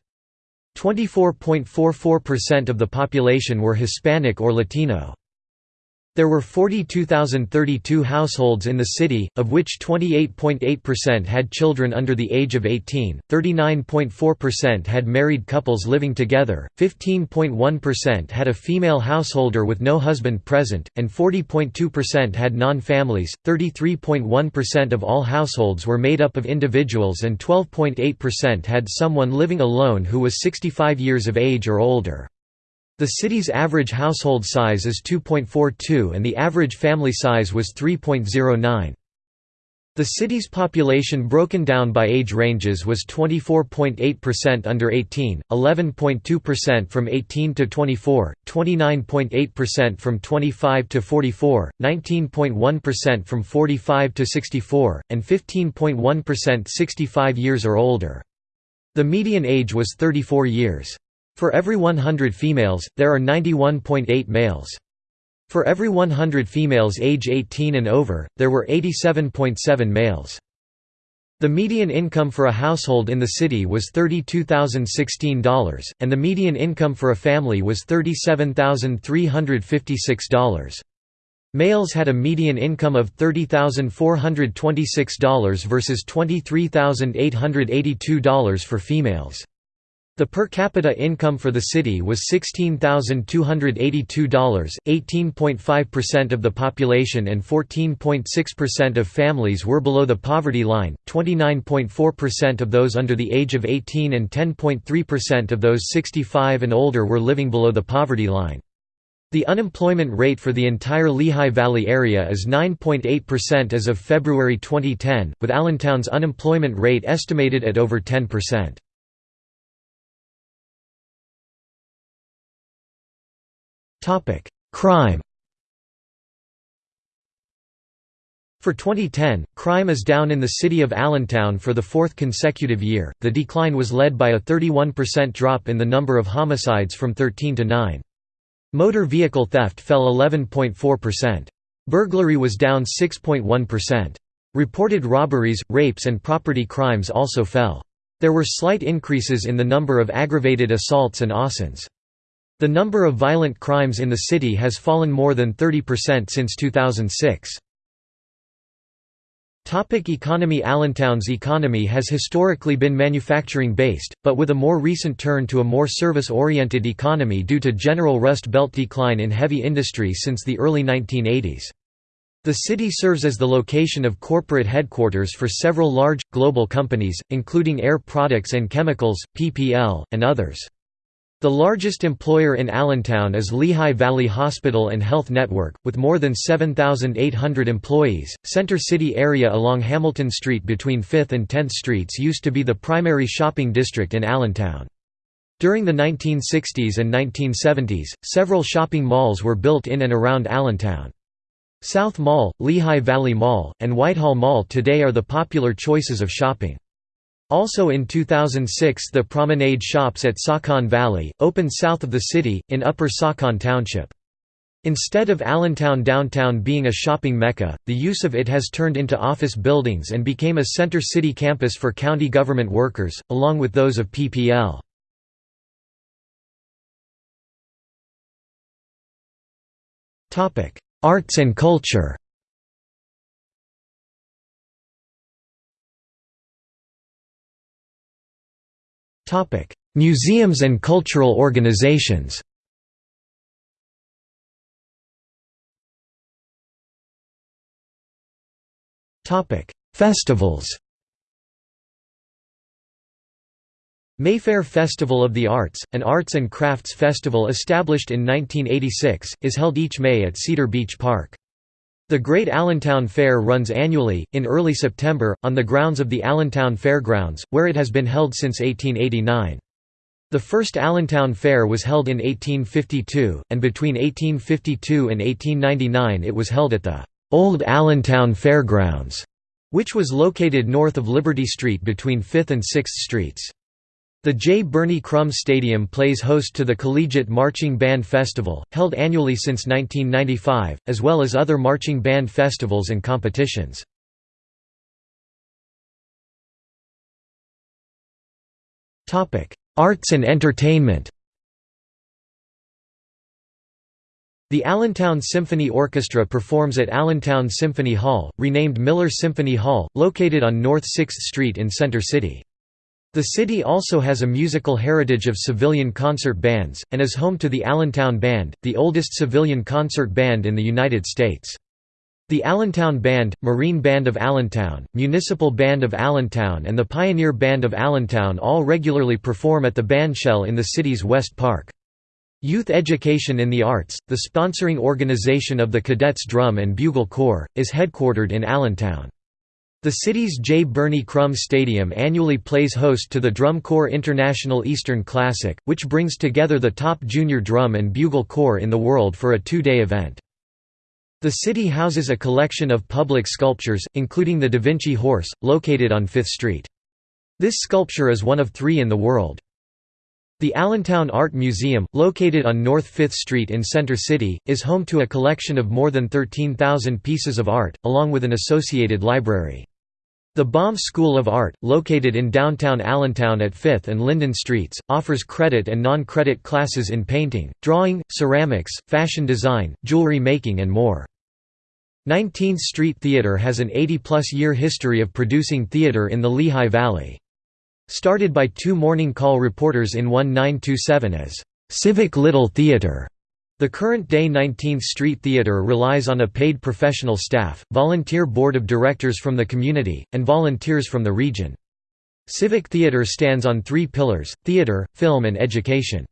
24.44% of the population were Hispanic or Latino. There were 42,032 households in the city, of which 28.8% had children under the age of 18, 39.4% had married couples living together, 15.1% had a female householder with no husband present, and 40.2% had non-families. 33.1% of all households were made up of individuals and 12.8% had someone living alone who was 65 years of age or older. The city's average household size is 2.42 and the average family size was 3.09. The city's population broken down by age ranges was 24.8% under 18, 11.2% from 18 to 24, 29.8% from 25 to 44, 19.1% from 45 to 64, and 15.1% 65 years or older. The median age was 34 years. For every 100 females, there are 91.8 males. For every 100 females age 18 and over, there were 87.7 males. The median income for a household in the city was $32,016, and the median income for a family was $37,356. Males had a median income of $30,426 versus $23,882 for females. The per capita income for the city was $16,282, 18.5% of the population and 14.6% of families were below the poverty line, 29.4% of those under the age of 18 and 10.3% of those 65 and older were living below the poverty line. The unemployment rate for the entire Lehigh Valley area is 9.8% as of February 2010, with Allentown's unemployment rate estimated at over 10%. Crime For 2010, crime is down in the city of Allentown for the fourth consecutive year. The decline was led by a 31% drop in the number of homicides from 13 to 9. Motor vehicle theft fell 11.4%. Burglary was down 6.1%. Reported robberies, rapes, and property crimes also fell. There were slight increases in the number of aggravated assaults and assaults. The number of violent crimes in the city has fallen more than 30% since 2006. Topic economy Allentown's economy has historically been manufacturing-based, but with a more recent turn to a more service-oriented economy due to general Rust Belt decline in heavy industry since the early 1980s. The city serves as the location of corporate headquarters for several large, global companies, including Air Products and Chemicals, PPL, and others. The largest employer in Allentown is Lehigh Valley Hospital and Health Network, with more than 7,800 employees. Center City area along Hamilton Street between 5th and 10th Streets used to be the primary shopping district in Allentown. During the 1960s and 1970s, several shopping malls were built in and around Allentown. South Mall, Lehigh Valley Mall, and Whitehall Mall today are the popular choices of shopping. Also in 2006 the Promenade Shops at Saucon Valley, opened south of the city, in Upper Saucon Township. Instead of Allentown downtown being a shopping mecca, the use of it has turned into office buildings and became a center city campus for county government workers, along with those of PPL. Arts and culture Museums and cultural organizations Festivals Mayfair Festival of the Arts, an arts and crafts festival established in 1986, is held each May at Cedar Beach Park. The Great Allentown Fair runs annually, in early September, on the grounds of the Allentown Fairgrounds, where it has been held since 1889. The first Allentown Fair was held in 1852, and between 1852 and 1899 it was held at the Old Allentown Fairgrounds, which was located north of Liberty Street between 5th and 6th Streets. The J. Birney Crum Stadium plays host to the Collegiate Marching Band Festival, held annually since 1995, as well as other marching band festivals and competitions. Arts and entertainment The Allentown Symphony Orchestra performs at Allentown Symphony Hall, renamed Miller Symphony Hall, located on North 6th Street in Center City. The city also has a musical heritage of civilian concert bands, and is home to the Allentown Band, the oldest civilian concert band in the United States. The Allentown Band, Marine Band of Allentown, Municipal Band of Allentown and the Pioneer Band of Allentown all regularly perform at the bandshell in the city's West Park. Youth Education in the Arts, the sponsoring organization of the Cadets Drum and Bugle Corps, is headquartered in Allentown. The city's J. Birney Crum Stadium annually plays host to the Drum Corps International Eastern Classic, which brings together the top junior drum and bugle corps in the world for a two-day event. The city houses a collection of public sculptures, including the Da Vinci Horse, located on Fifth Street. This sculpture is one of three in the world. The Allentown Art Museum, located on North 5th Street in Center City, is home to a collection of more than 13,000 pieces of art, along with an associated library. The Baum School of Art, located in downtown Allentown at 5th and Linden Streets, offers credit and non-credit classes in painting, drawing, ceramics, fashion design, jewelry making and more. 19th Street Theatre has an 80-plus year history of producing theatre in the Lehigh Valley. Started by two Morning Call reporters in 1927 as Civic Little Theatre. The current-day 19th Street Theatre relies on a paid professional staff, volunteer board of directors from the community, and volunteers from the region. Civic Theatre stands on three pillars, theatre, film and education.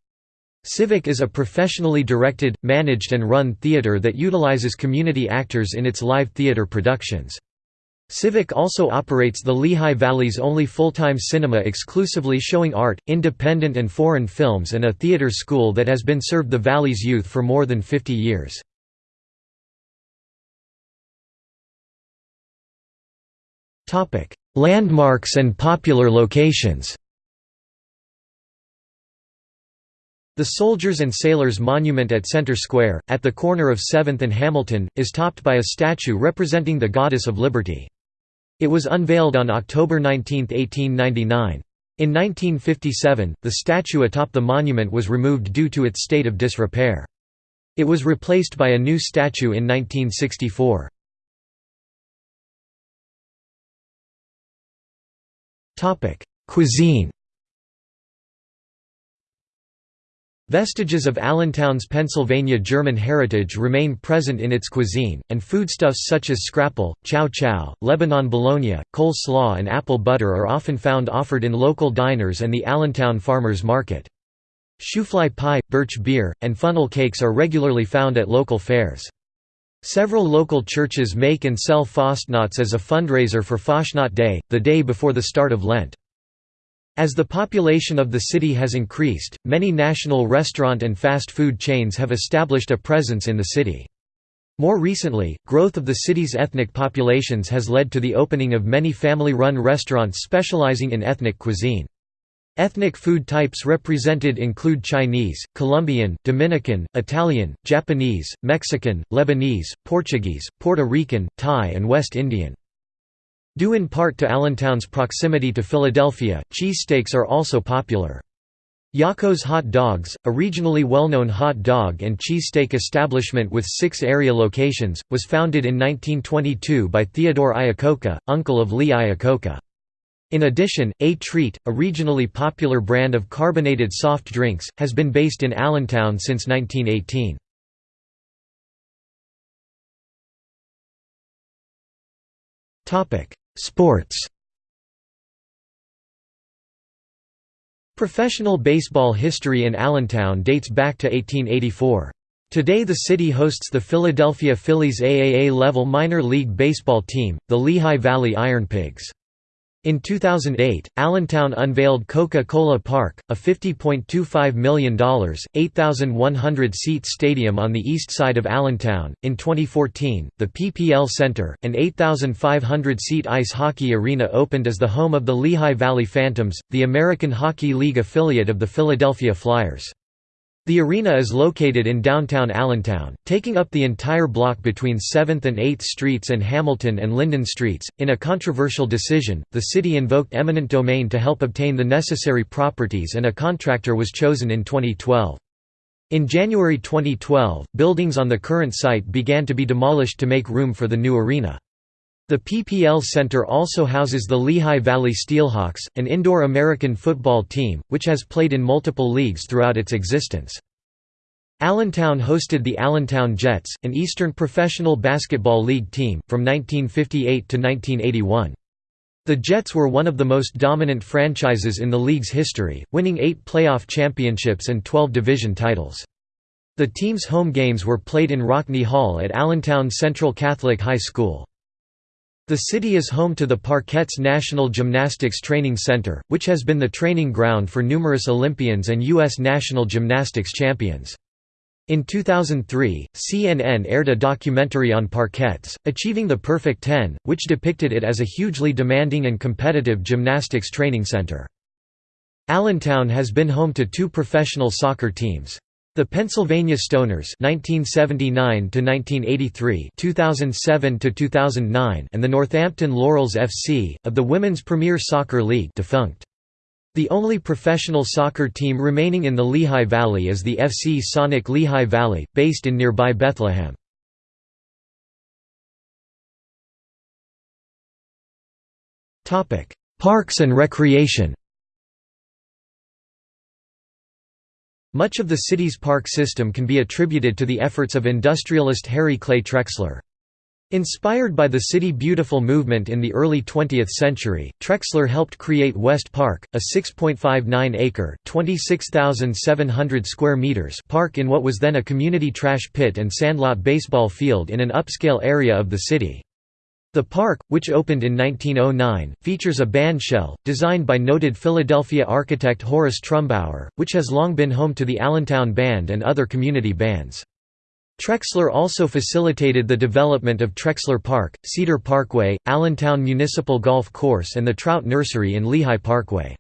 Civic is a professionally directed, managed and run theatre that utilizes community actors in its live theatre productions. Civic also operates the Lehigh Valley's only full-time cinema exclusively showing art, independent and foreign films and a theater school that has been served the Valley's youth for more than 50 years. Landmarks and popular locations The Soldiers and Sailors Monument at Center Square, at the corner of 7th and Hamilton, is topped by a statue representing the Goddess of Liberty. It was unveiled on October 19, 1899. In 1957, the statue atop the monument was removed due to its state of disrepair. It was replaced by a new statue in 1964. Cuisine Vestiges of Allentown's Pennsylvania German heritage remain present in its cuisine, and foodstuffs such as scrapple, chow chow, Lebanon bologna, coleslaw and apple butter are often found offered in local diners and the Allentown Farmers Market. Shoofly pie, birch beer, and funnel cakes are regularly found at local fairs. Several local churches make and sell Fastnachts as a fundraiser for Fastnacht Day, the day before the start of Lent. As the population of the city has increased, many national restaurant and fast food chains have established a presence in the city. More recently, growth of the city's ethnic populations has led to the opening of many family-run restaurants specializing in ethnic cuisine. Ethnic food types represented include Chinese, Colombian, Dominican, Italian, Japanese, Mexican, Lebanese, Portuguese, Puerto Rican, Thai and West Indian. Due in part to Allentown's proximity to Philadelphia, cheesesteaks are also popular. Yocco's Hot Dogs, a regionally well-known hot dog and cheesesteak establishment with six area locations, was founded in 1922 by Theodore Iacocca, uncle of Lee Iacocca. In addition, A Treat, a regionally popular brand of carbonated soft drinks, has been based in Allentown since 1918. Sports Professional baseball history in Allentown dates back to 1884. Today the city hosts the Philadelphia Phillies AAA-level minor league baseball team, the Lehigh Valley Ironpigs. In 2008, Allentown unveiled Coca-Cola Park, a $50.25 million, 8,100-seat stadium on the east side of Allentown. In 2014, the PPL Center, an 8,500-seat ice hockey arena opened as the home of the Lehigh Valley Phantoms, the American Hockey League affiliate of the Philadelphia Flyers. The arena is located in downtown Allentown, taking up the entire block between 7th and 8th Streets and Hamilton and Linden Streets. In a controversial decision, the city invoked eminent domain to help obtain the necessary properties and a contractor was chosen in 2012. In January 2012, buildings on the current site began to be demolished to make room for the new arena. The PPL Center also houses the Lehigh Valley Steelhawks, an indoor American football team, which has played in multiple leagues throughout its existence. Allentown hosted the Allentown Jets, an Eastern Professional Basketball League team, from 1958 to 1981. The Jets were one of the most dominant franchises in the league's history, winning eight playoff championships and 12 division titles. The team's home games were played in Rockne Hall at Allentown Central Catholic High School. The city is home to the Parkettes National Gymnastics Training Center, which has been the training ground for numerous Olympians and U.S. national gymnastics champions. In 2003, CNN aired a documentary on Parkettes, Achieving the Perfect Ten, which depicted it as a hugely demanding and competitive gymnastics training center. Allentown has been home to two professional soccer teams. The Pennsylvania Stoners (1979–1983, 2007–2009) and the Northampton Laurels FC of the Women's Premier Soccer League, defunct. The only professional soccer team remaining in the Lehigh Valley is the FC Sonic Lehigh Valley, based in nearby Bethlehem. Parks and recreation Much of the city's park system can be attributed to the efforts of industrialist Harry Clay Trexler. Inspired by the City Beautiful movement in the early 20th century, Trexler helped create West Park, a 6.59-acre (26,700 square meters) park in what was then a community trash pit and sandlot baseball field in an upscale area of the city. The park, which opened in 1909, features a bandshell, designed by noted Philadelphia architect Horace Trumbauer, which has long been home to the Allentown Band and other community bands. Trexler also facilitated the development of Trexler Park, Cedar Parkway, Allentown Municipal Golf Course and the Trout Nursery in Lehigh Parkway.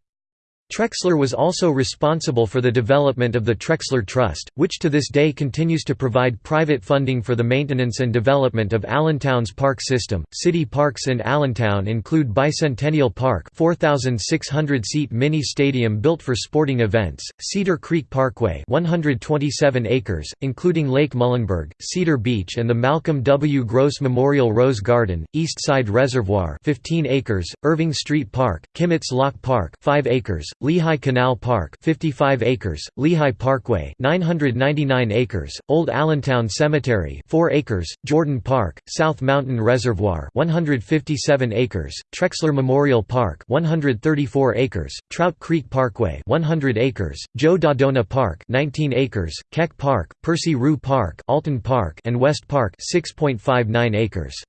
Trexler was also responsible for the development of the Trexler Trust, which to this day continues to provide private funding for the maintenance and development of Allentown's park system. City parks in Allentown include Bicentennial Park, 4,600-seat mini stadium built for sporting events; Cedar Creek Parkway, 127 acres, including Lake Muhlenberg, Cedar Beach, and the Malcolm W. Gross Memorial Rose Garden; East Side Reservoir, 15 acres; Irving Street Park, Kimmets Lock Park, 5 acres; Lehigh Canal Park 55 acres, Lehigh Parkway 999 acres, Old Allentown Cemetery 4 acres, Jordan Park, South Mountain Reservoir 157 acres, Trexler Memorial Park 134 acres, Trout Creek Parkway 100 acres, Joe Daddona Park 19 acres, Keck Park, Percy Ruhe Park, Alton Park and West Park 6.59 acres.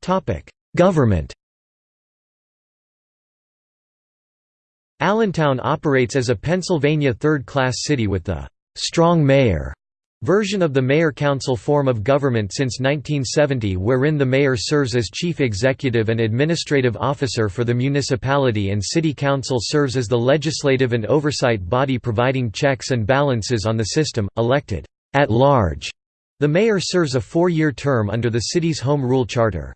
Topic Government Allentown operates as a Pennsylvania third-class city with the «strong mayor» version of the mayor-council form of government since 1970 wherein the mayor serves as chief executive and administrative officer for the municipality and city council serves as the legislative and oversight body providing checks and balances on the system, elected at large. The mayor serves a four-year term under the city's home rule charter.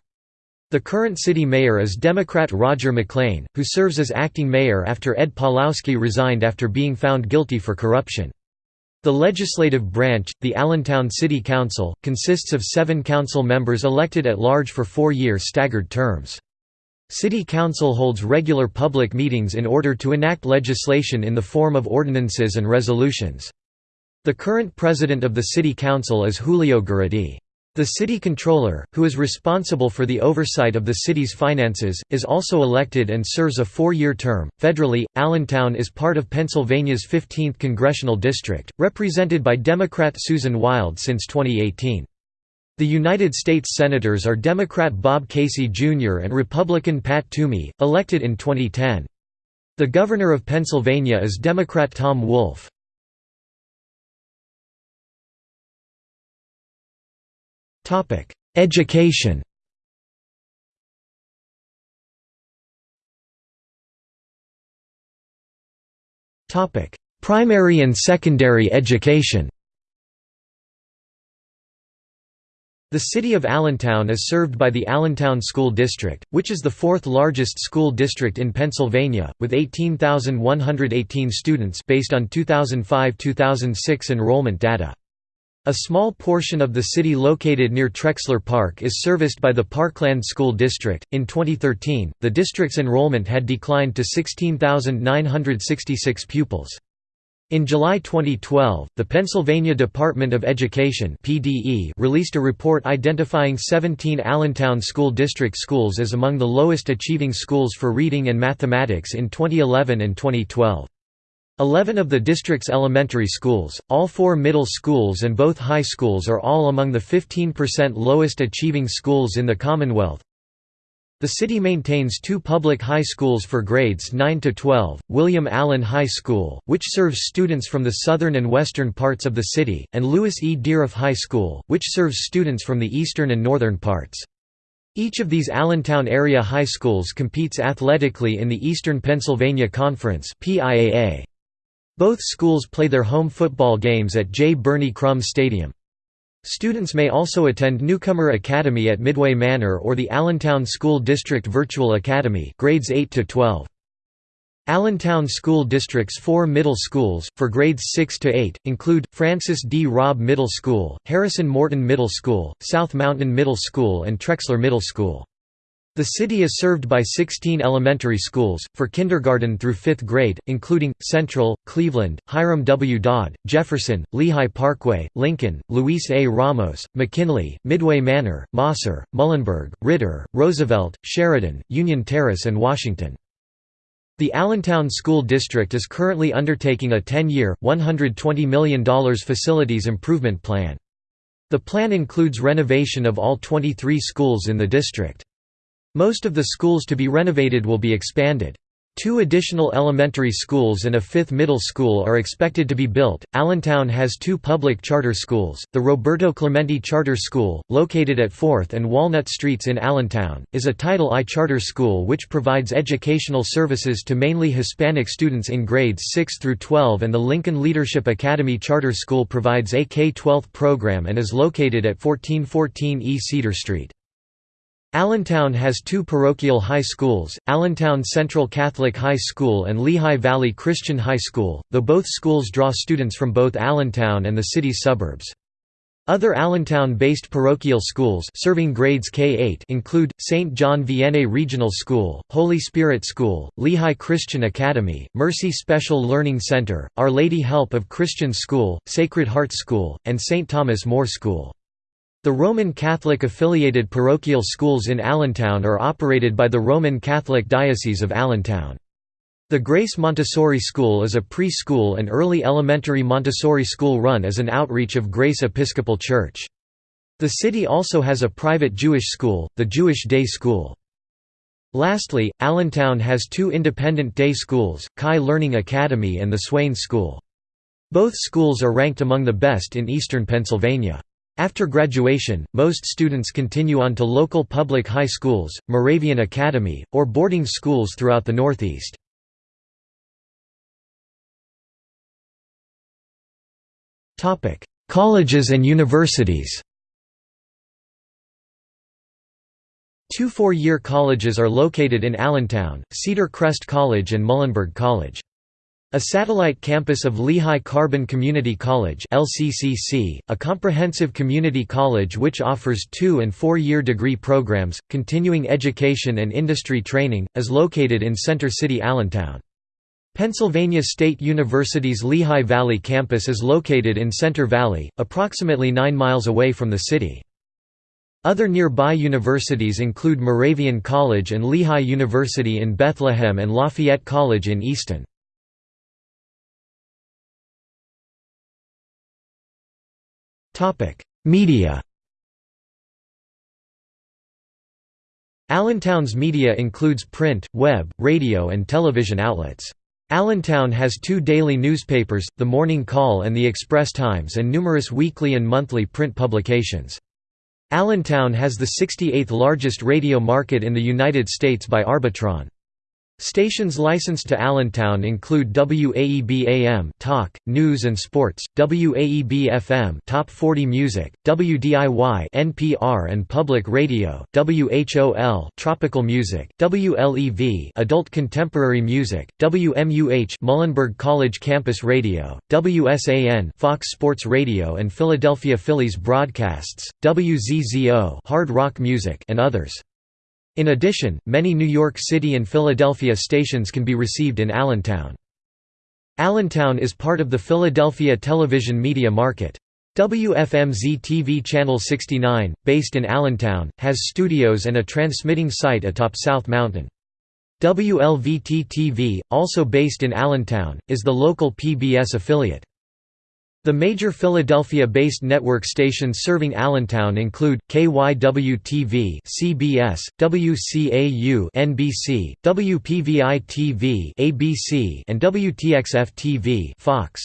The current city mayor is Democrat Roger McLean, who serves as acting mayor after Ed Pawlowski resigned after being found guilty for corruption. The legislative branch, the Allentown City Council, consists of seven council members elected at large for four-year staggered terms. City Council holds regular public meetings in order to enact legislation in the form of ordinances and resolutions. The current president of the City Council is Julio Guridi. The city controller, who is responsible for the oversight of the city's finances, is also elected and serves a four-year term. Federally, Allentown is part of Pennsylvania's 15th congressional district, represented by Democrat Susan Wild since 2018. The United States Senators are Democrat Bob Casey Jr. and Republican Pat Toomey, elected in 2010. The Governor of Pennsylvania is Democrat Tom Wolf. Topic: Education. Topic: Primary and secondary education. The city of Allentown is served by the Allentown School District, which is the fourth largest school district in Pennsylvania, with 18,118 students based on 2005–2006 enrollment data. A small portion of the city located near Trexler Park is serviced by the Parkland School District. In 2013, the district's enrollment had declined to 16,966 pupils. In July 2012, the Pennsylvania Department of Education (PDE) released a report identifying 17 Allentown School District schools as among the lowest achieving schools for reading and mathematics in 2011 and 2012. Eleven of the district's elementary schools, all four middle schools and both high schools are all among the 15% lowest achieving schools in the Commonwealth, the city maintains two public high schools for grades 9 to 12, William Allen High School, which serves students from the southern and western parts of the city, and Lewis E. Deeroff High School, which serves students from the eastern and northern parts. Each of these Allentown area high schools competes athletically in the Eastern Pennsylvania Conference Both schools play their home football games at J. Birney Crum Stadium. Students may also attend Newcomer Academy at Midway Manor or the Allentown School District Virtual Academy grades 8 to 12. Allentown School District's four middle schools, for grades 6 to 8, include, Francis D. Raub Middle School, Harrison Morton Middle School, South Mountain Middle School and Trexler Middle School. The city is served by 16 elementary schools, for kindergarten through 5th grade, including, Central, Cleveland, Hiram W. Dodd, Jefferson, Lehigh Parkway, Lincoln, Luis A. Ramos, McKinley, Midway Manor, Mosser, Muhlenberg, Ritter, Roosevelt, Sheridan, Union Terrace and Washington. The Allentown School District is currently undertaking a 10-year, $120 million facilities improvement plan. The plan includes renovation of all 23 schools in the district. Most of the schools to be renovated will be expanded. Two additional elementary schools and a fifth middle school are expected to be built. Allentown has two public charter schools. The Roberto Clemente Charter School, located at 4th and Walnut Streets in Allentown, is a Title I charter school which provides educational services to mainly Hispanic students in grades 6 through 12, and the Lincoln Leadership Academy Charter School provides a K-12 program and is located at 1414 E Cedar Street. Allentown has two parochial high schools, Allentown Central Catholic High School and Lehigh Valley Christian High School, though both schools draw students from both Allentown and the city's suburbs. Other Allentown-based parochial schools serving grades K-8 include, St. John Vianney Regional School, Holy Spirit School, Lehigh Christian Academy, Mercy Special Learning Center, Our Lady Help of Christian School, Sacred Heart School, and St. Thomas More School. The Roman Catholic affiliated parochial schools in Allentown are operated by the Roman Catholic Diocese of Allentown. The Grace Montessori School is a preschool and early elementary Montessori school run as an outreach of Grace Episcopal Church. The city also has a private Jewish school, the Jewish Day School. Lastly, Allentown has two independent day schools, Chi Learning Academy and the Swain School. Both schools are ranked among the best in eastern Pennsylvania. After graduation, most students continue on to local public high schools, Moravian Academy, or boarding schools throughout the Northeast. Colleges and universities Two four-year colleges are located in Allentown, Cedar Crest College and Muhlenberg College. A satellite campus of Lehigh Carbon Community College LCCC, a comprehensive community college which offers two- and four-year degree programs, continuing education and industry training, is located in Center City Allentown. Pennsylvania State University's Lehigh Valley campus is located in Center Valley, approximately 9 miles away from the city. Other nearby universities include Moravian College and Lehigh University in Bethlehem and Lafayette College in Easton. Topic: Media. Allentown's media includes print, web, radio and television outlets. Allentown has two daily newspapers, The Morning Call and The Express Times and numerous weekly and monthly print publications. Allentown has the 68th largest radio market in the United States by Arbitron. Stations licensed to Allentown include WAEB AM Talk, News and Sports, WAEB FM Top 40 Music, WDIY NPR and Public Radio, WHOL Tropical Music, WLEV Adult Contemporary Music, WMUH Muhlenberg College Campus Radio, WSAN Fox Sports Radio and Philadelphia Phillies broadcasts, WZZO Hard Rock Music and others. In addition, many New York City and Philadelphia stations can be received in Allentown. Allentown is part of the Philadelphia television media market. WFMZ-TV Channel 69, based in Allentown, has studios and a transmitting site atop South Mountain. WLVT-TV, also based in Allentown, is the local PBS affiliate. The major Philadelphia-based network stations serving Allentown include KYW-TV, CBS, WCAU, NBC, WPVI-TV, ABC, and WTXF-TV, Fox.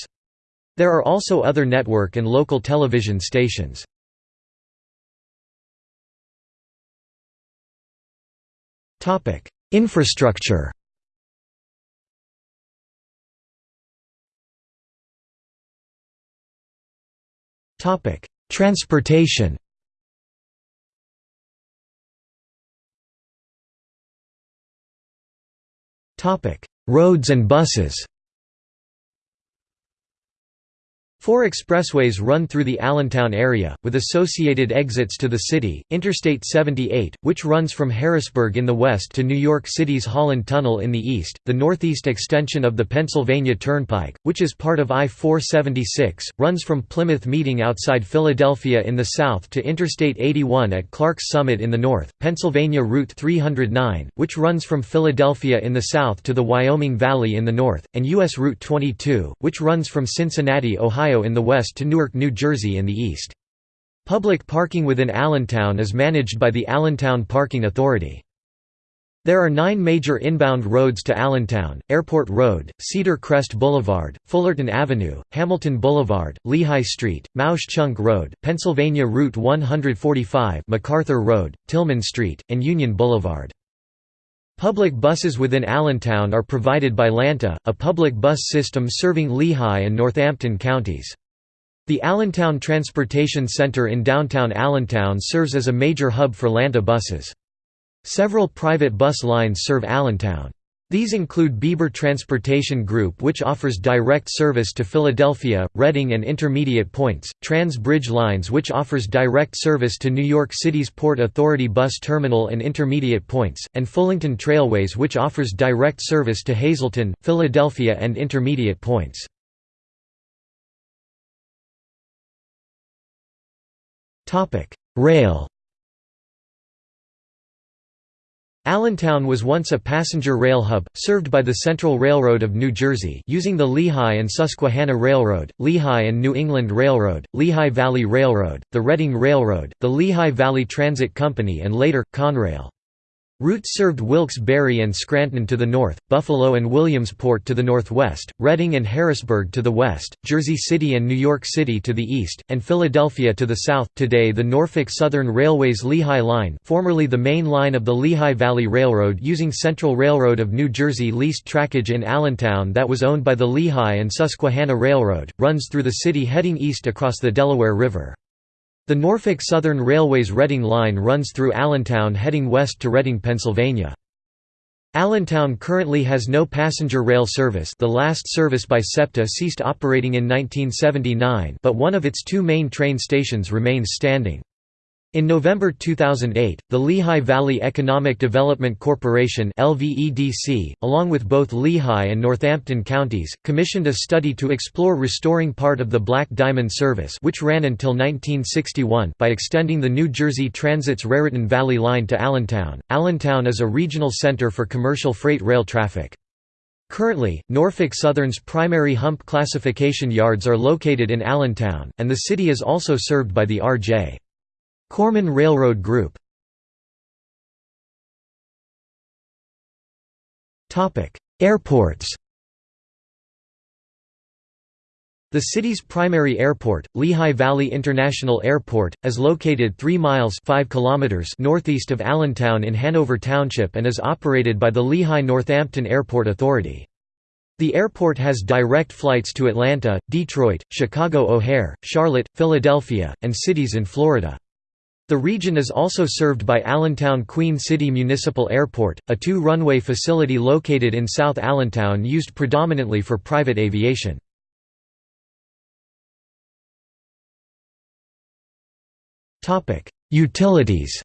There are also other network and local television stations. Topic: Infrastructure. Topic: Transportation. Topic: Roads and buses. Four expressways run through the Allentown area, with associated exits to the city, Interstate 78, which runs from Harrisburg in the west to New York City's Holland Tunnel in the east, the northeast extension of the Pennsylvania Turnpike, which is part of I-476, runs from Plymouth Meeting outside Philadelphia in the south to Interstate 81 at Clarks Summit in the north, Pennsylvania Route 309, which runs from Philadelphia in the south to the Wyoming Valley in the north, and U.S. Route 22, which runs from Cincinnati, Ohio Ohio in the west to Newark, New Jersey in the east. Public parking within Allentown is managed by the Allentown Parking Authority. There are nine major inbound roads to Allentown, Airport Road, Cedar Crest Boulevard, Fullerton Avenue, Hamilton Boulevard, Lehigh Street, Mauch Chunk Road, Pennsylvania Route 145 MacArthur Road, Tillman Street, and Union Boulevard. Public buses within Allentown are provided by Lanta, a public bus system serving Lehigh and Northampton counties. The Allentown Transportation Center in downtown Allentown serves as a major hub for Lanta buses. Several private bus lines serve Allentown. These include Bieber Transportation Group which offers direct service to Philadelphia, Reading and intermediate points, Trans Bridge Lines which offers direct service to New York City's Port Authority bus terminal and intermediate points, and Fullington Trailways which offers direct service to Hazleton, Philadelphia and intermediate points. Rail Allentown was once a passenger rail hub, served by the Central Railroad of New Jersey using the Lehigh and Susquehanna Railroad, Lehigh and New England Railroad, Lehigh Valley Railroad, the Reading Railroad, the Lehigh Valley Transit Company and later, Conrail. Routes served Wilkes-Barre and Scranton to the north, Buffalo and Williamsport to the northwest, Reading and Harrisburg to the west, Jersey City and New York City to the east, and Philadelphia to the south. Today the Norfolk Southern Railway's Lehigh Line, formerly the main line of the Lehigh Valley Railroad using Central Railroad of New Jersey leased trackage in Allentown that was owned by the Lehigh and Susquehanna Railroad, runs through the city heading east across the Delaware River. The Norfolk Southern Railway's Reading Line runs through Allentown heading west to Reading, Pennsylvania. Allentown currently has no passenger rail service the last service by SEPTA ceased operating in 1979 but one of its two main train stations remains standing. In November 2008, the Lehigh Valley Economic Development Corporation LVEDC, along with both Lehigh and Northampton counties, commissioned a study to explore restoring part of the Black Diamond Service which ran until 1961 by extending the New Jersey Transit's Raritan Valley Line to Allentown. Allentown is a regional center for commercial freight rail traffic. Currently, Norfolk Southern's primary hump classification yards are located in Allentown, and the city is also served by the R.J. Corman Railroad Group Airports The city's primary airport, Lehigh Valley International Airport, is located 3 miles 5 kilometers northeast of Allentown in Hanover Township and is operated by the Lehigh-Northampton Airport Authority. The airport has direct flights to Atlanta, Detroit, Chicago O'Hare, Charlotte, Philadelphia, and cities in Florida. The region is also served by Allentown Queen City Municipal Airport, a two-runway facility located in South Allentown used predominantly for private aviation. Utilities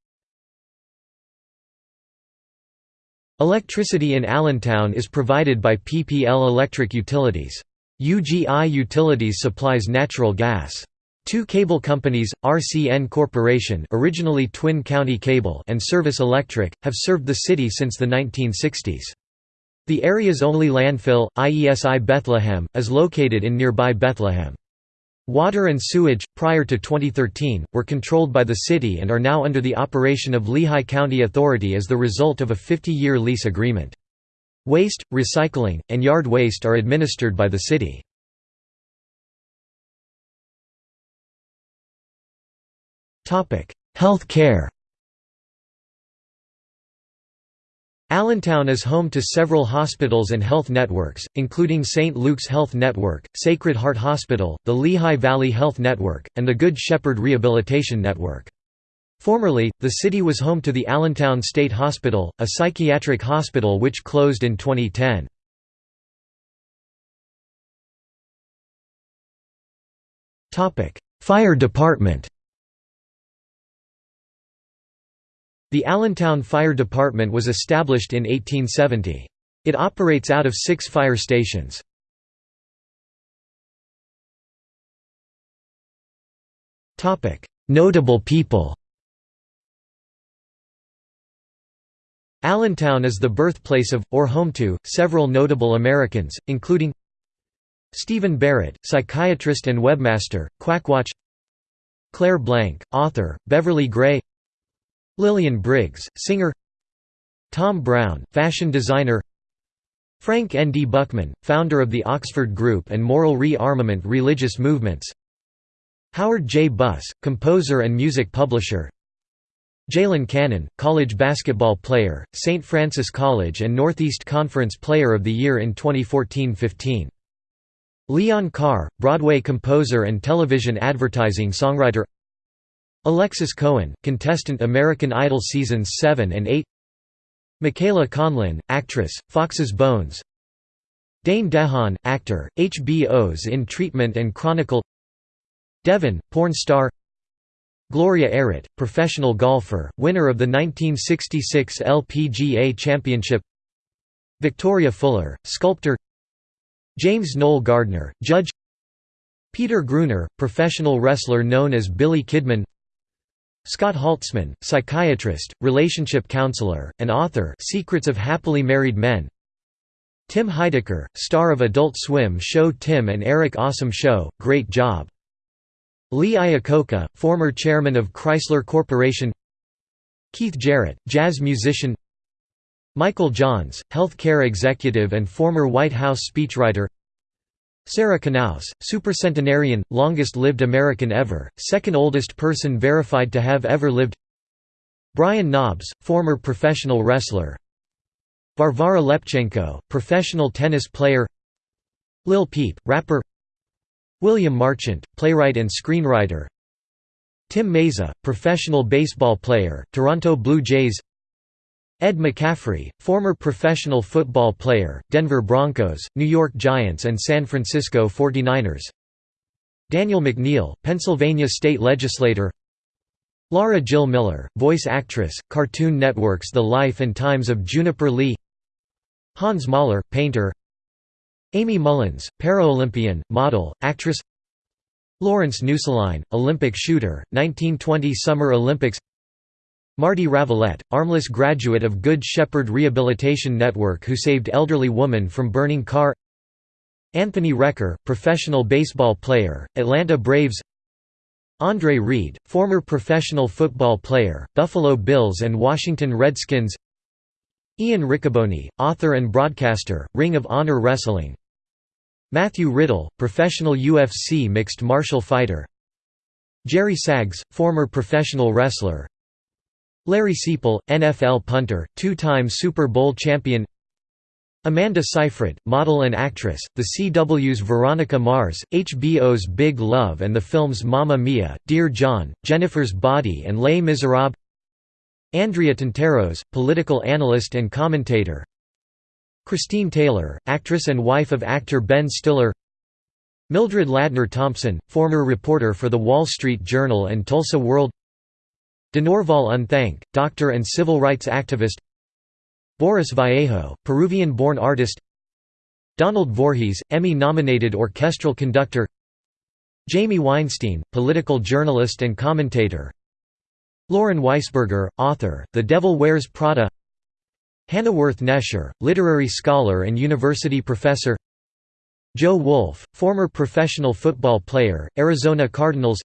Electricity in Allentown is provided by PPL Electric Utilities. UGI Utilities supplies natural gas. Two cable companies, RCN Corporation originally Twin County Cable and Service Electric, have served the city since the 1960s. The area's only landfill, IESI Bethlehem, is located in nearby Bethlehem. Water and sewage, prior to 2013, were controlled by the city and are now under the operation of Lehigh County Authority as the result of a 50-year lease agreement. Waste, recycling, and yard waste are administered by the city. Health care Allentown is home to several hospitals and health networks, including St. Luke's Health Network, Sacred Heart Hospital, the Lehigh Valley Health Network, and the Good Shepherd Rehabilitation Network. Formerly, the city was home to the Allentown State Hospital, a psychiatric hospital which closed in 2010. Fire department The Allentown Fire Department was established in 1870. It operates out of six fire stations. Notable people Allentown is the birthplace of, or home to, several notable Americans, including Stephen Barrett, psychiatrist and webmaster, Quackwatch Claire Blank, author, Beverly Gray Lillian Briggs, singer Tom Brown, fashion designer Frank N. D. Buchman, founder of the Oxford Group and moral re-armament religious movements Howard J. Buss, composer and music publisher Jalen Cannon, college basketball player, St. Francis College and Northeast Conference Player of the Year in 2014–15. Leon Carr, Broadway composer and television advertising songwriter Alexis Cohen, contestant American Idol Seasons 7 and 8 Michaela Conlin, actress, Fox's Bones. Dane DeHaan, actor, HBO's In Treatment and Chronicle. Devon, porn star. Gloria Ehret, professional golfer, winner of the 1966 LPGA Championship. Victoria Fuller, sculptor. James Noel Gardner, judge. Peter Gruner, professional wrestler known as Billy Kidman Scott Haltzman, psychiatrist, relationship counselor, and author Secrets of Happily Married Men. Tim Heidecker, star of Adult Swim show Tim and Eric Awesome Show, Great Job. Lee Iacocca, former chairman of Chrysler Corporation. Keith Jarrett, jazz musician. Michael Johns, health care executive and former White House speechwriter Sarah Knauss, supercentenarian, longest-lived American ever, second oldest person verified to have ever lived. Brian Knobbs, former professional wrestler. Varvara Lepchenko, professional tennis player. Lil Peep, rapper. William Marchant, playwright and screenwriter. Tim Mayza, professional baseball player, Toronto Blue Jays Ed McCaffrey, former professional football player, Denver Broncos, New York Giants and San Francisco 49ers. Daniel McNeil, Pennsylvania state legislator. Laura Jill Miller, voice actress, Cartoon Network's The Life and Times of Juniper Lee. Hans Moller, painter. Aimee Mullins, Paralympian, model, actress. Lawrence Nuesslein, Olympic shooter, 1920 Summer Olympics Marty Ravellette, armless graduate of Good Shepherd Rehabilitation Network who saved elderly woman from burning car. Anthony Recker, professional baseball player, Atlanta Braves. Andre Reed, former professional football player, Buffalo Bills and Washington Redskins. Ian Riccaboni, author and broadcaster, Ring of Honor Wrestling. Matthew Riddle, professional UFC mixed martial fighter. Jerry Sags, former professional wrestler Larry Seiple, NFL punter, two-time Super Bowl champion. Amanda Seyfried, model and actress, The CW's Veronica Mars, HBO's Big Love and the films Mamma Mia, Dear John, Jennifer's Body and Les Miserables. Andrea Tantaros, political analyst and commentator. Christine Taylor, actress and wife of actor Ben Stiller. Mildred Ladner Thompson, former reporter for The Wall Street Journal and Tulsa World DeNorval Unthank, doctor and civil rights activist. Boris Vallejo, Peruvian-born artist. Donald Voorhees, Emmy-nominated orchestral conductor. Jamie Weinstein, political journalist and commentator. Lauren Weisberger, author, The Devil Wears Prada. Hana Wirth-Nesher, literary scholar and university professor. Joe Wolf, former professional football player, Arizona Cardinals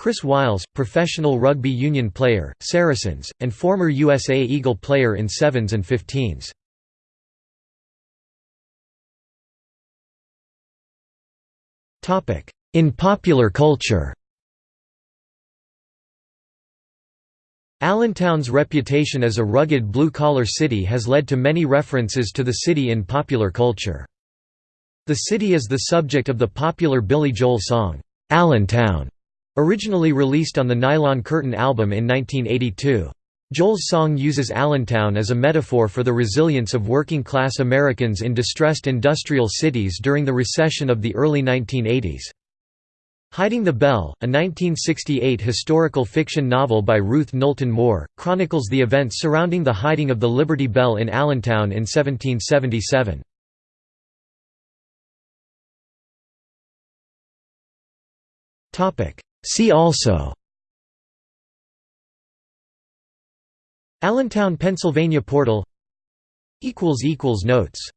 Chris Wyles, professional rugby union player, Saracens, and former USA Eagle player in sevens and fifteens. In popular culture Allentown's reputation as a rugged blue-collar city has led to many references to the city in popular culture. The city is the subject of the popular Billy Joel song, "'Allentown' Originally released on the Nylon Curtain album in 1982. Joel's song uses Allentown as a metaphor for the resilience of working-class Americans in distressed industrial cities during the recession of the early 1980s. Hiding the Bell, a 1968 historical fiction novel by Ruth Knowlton Moore, chronicles the events surrounding the hiding of the Liberty Bell in Allentown in 1777. See also Allentown, Pennsylvania portal Notes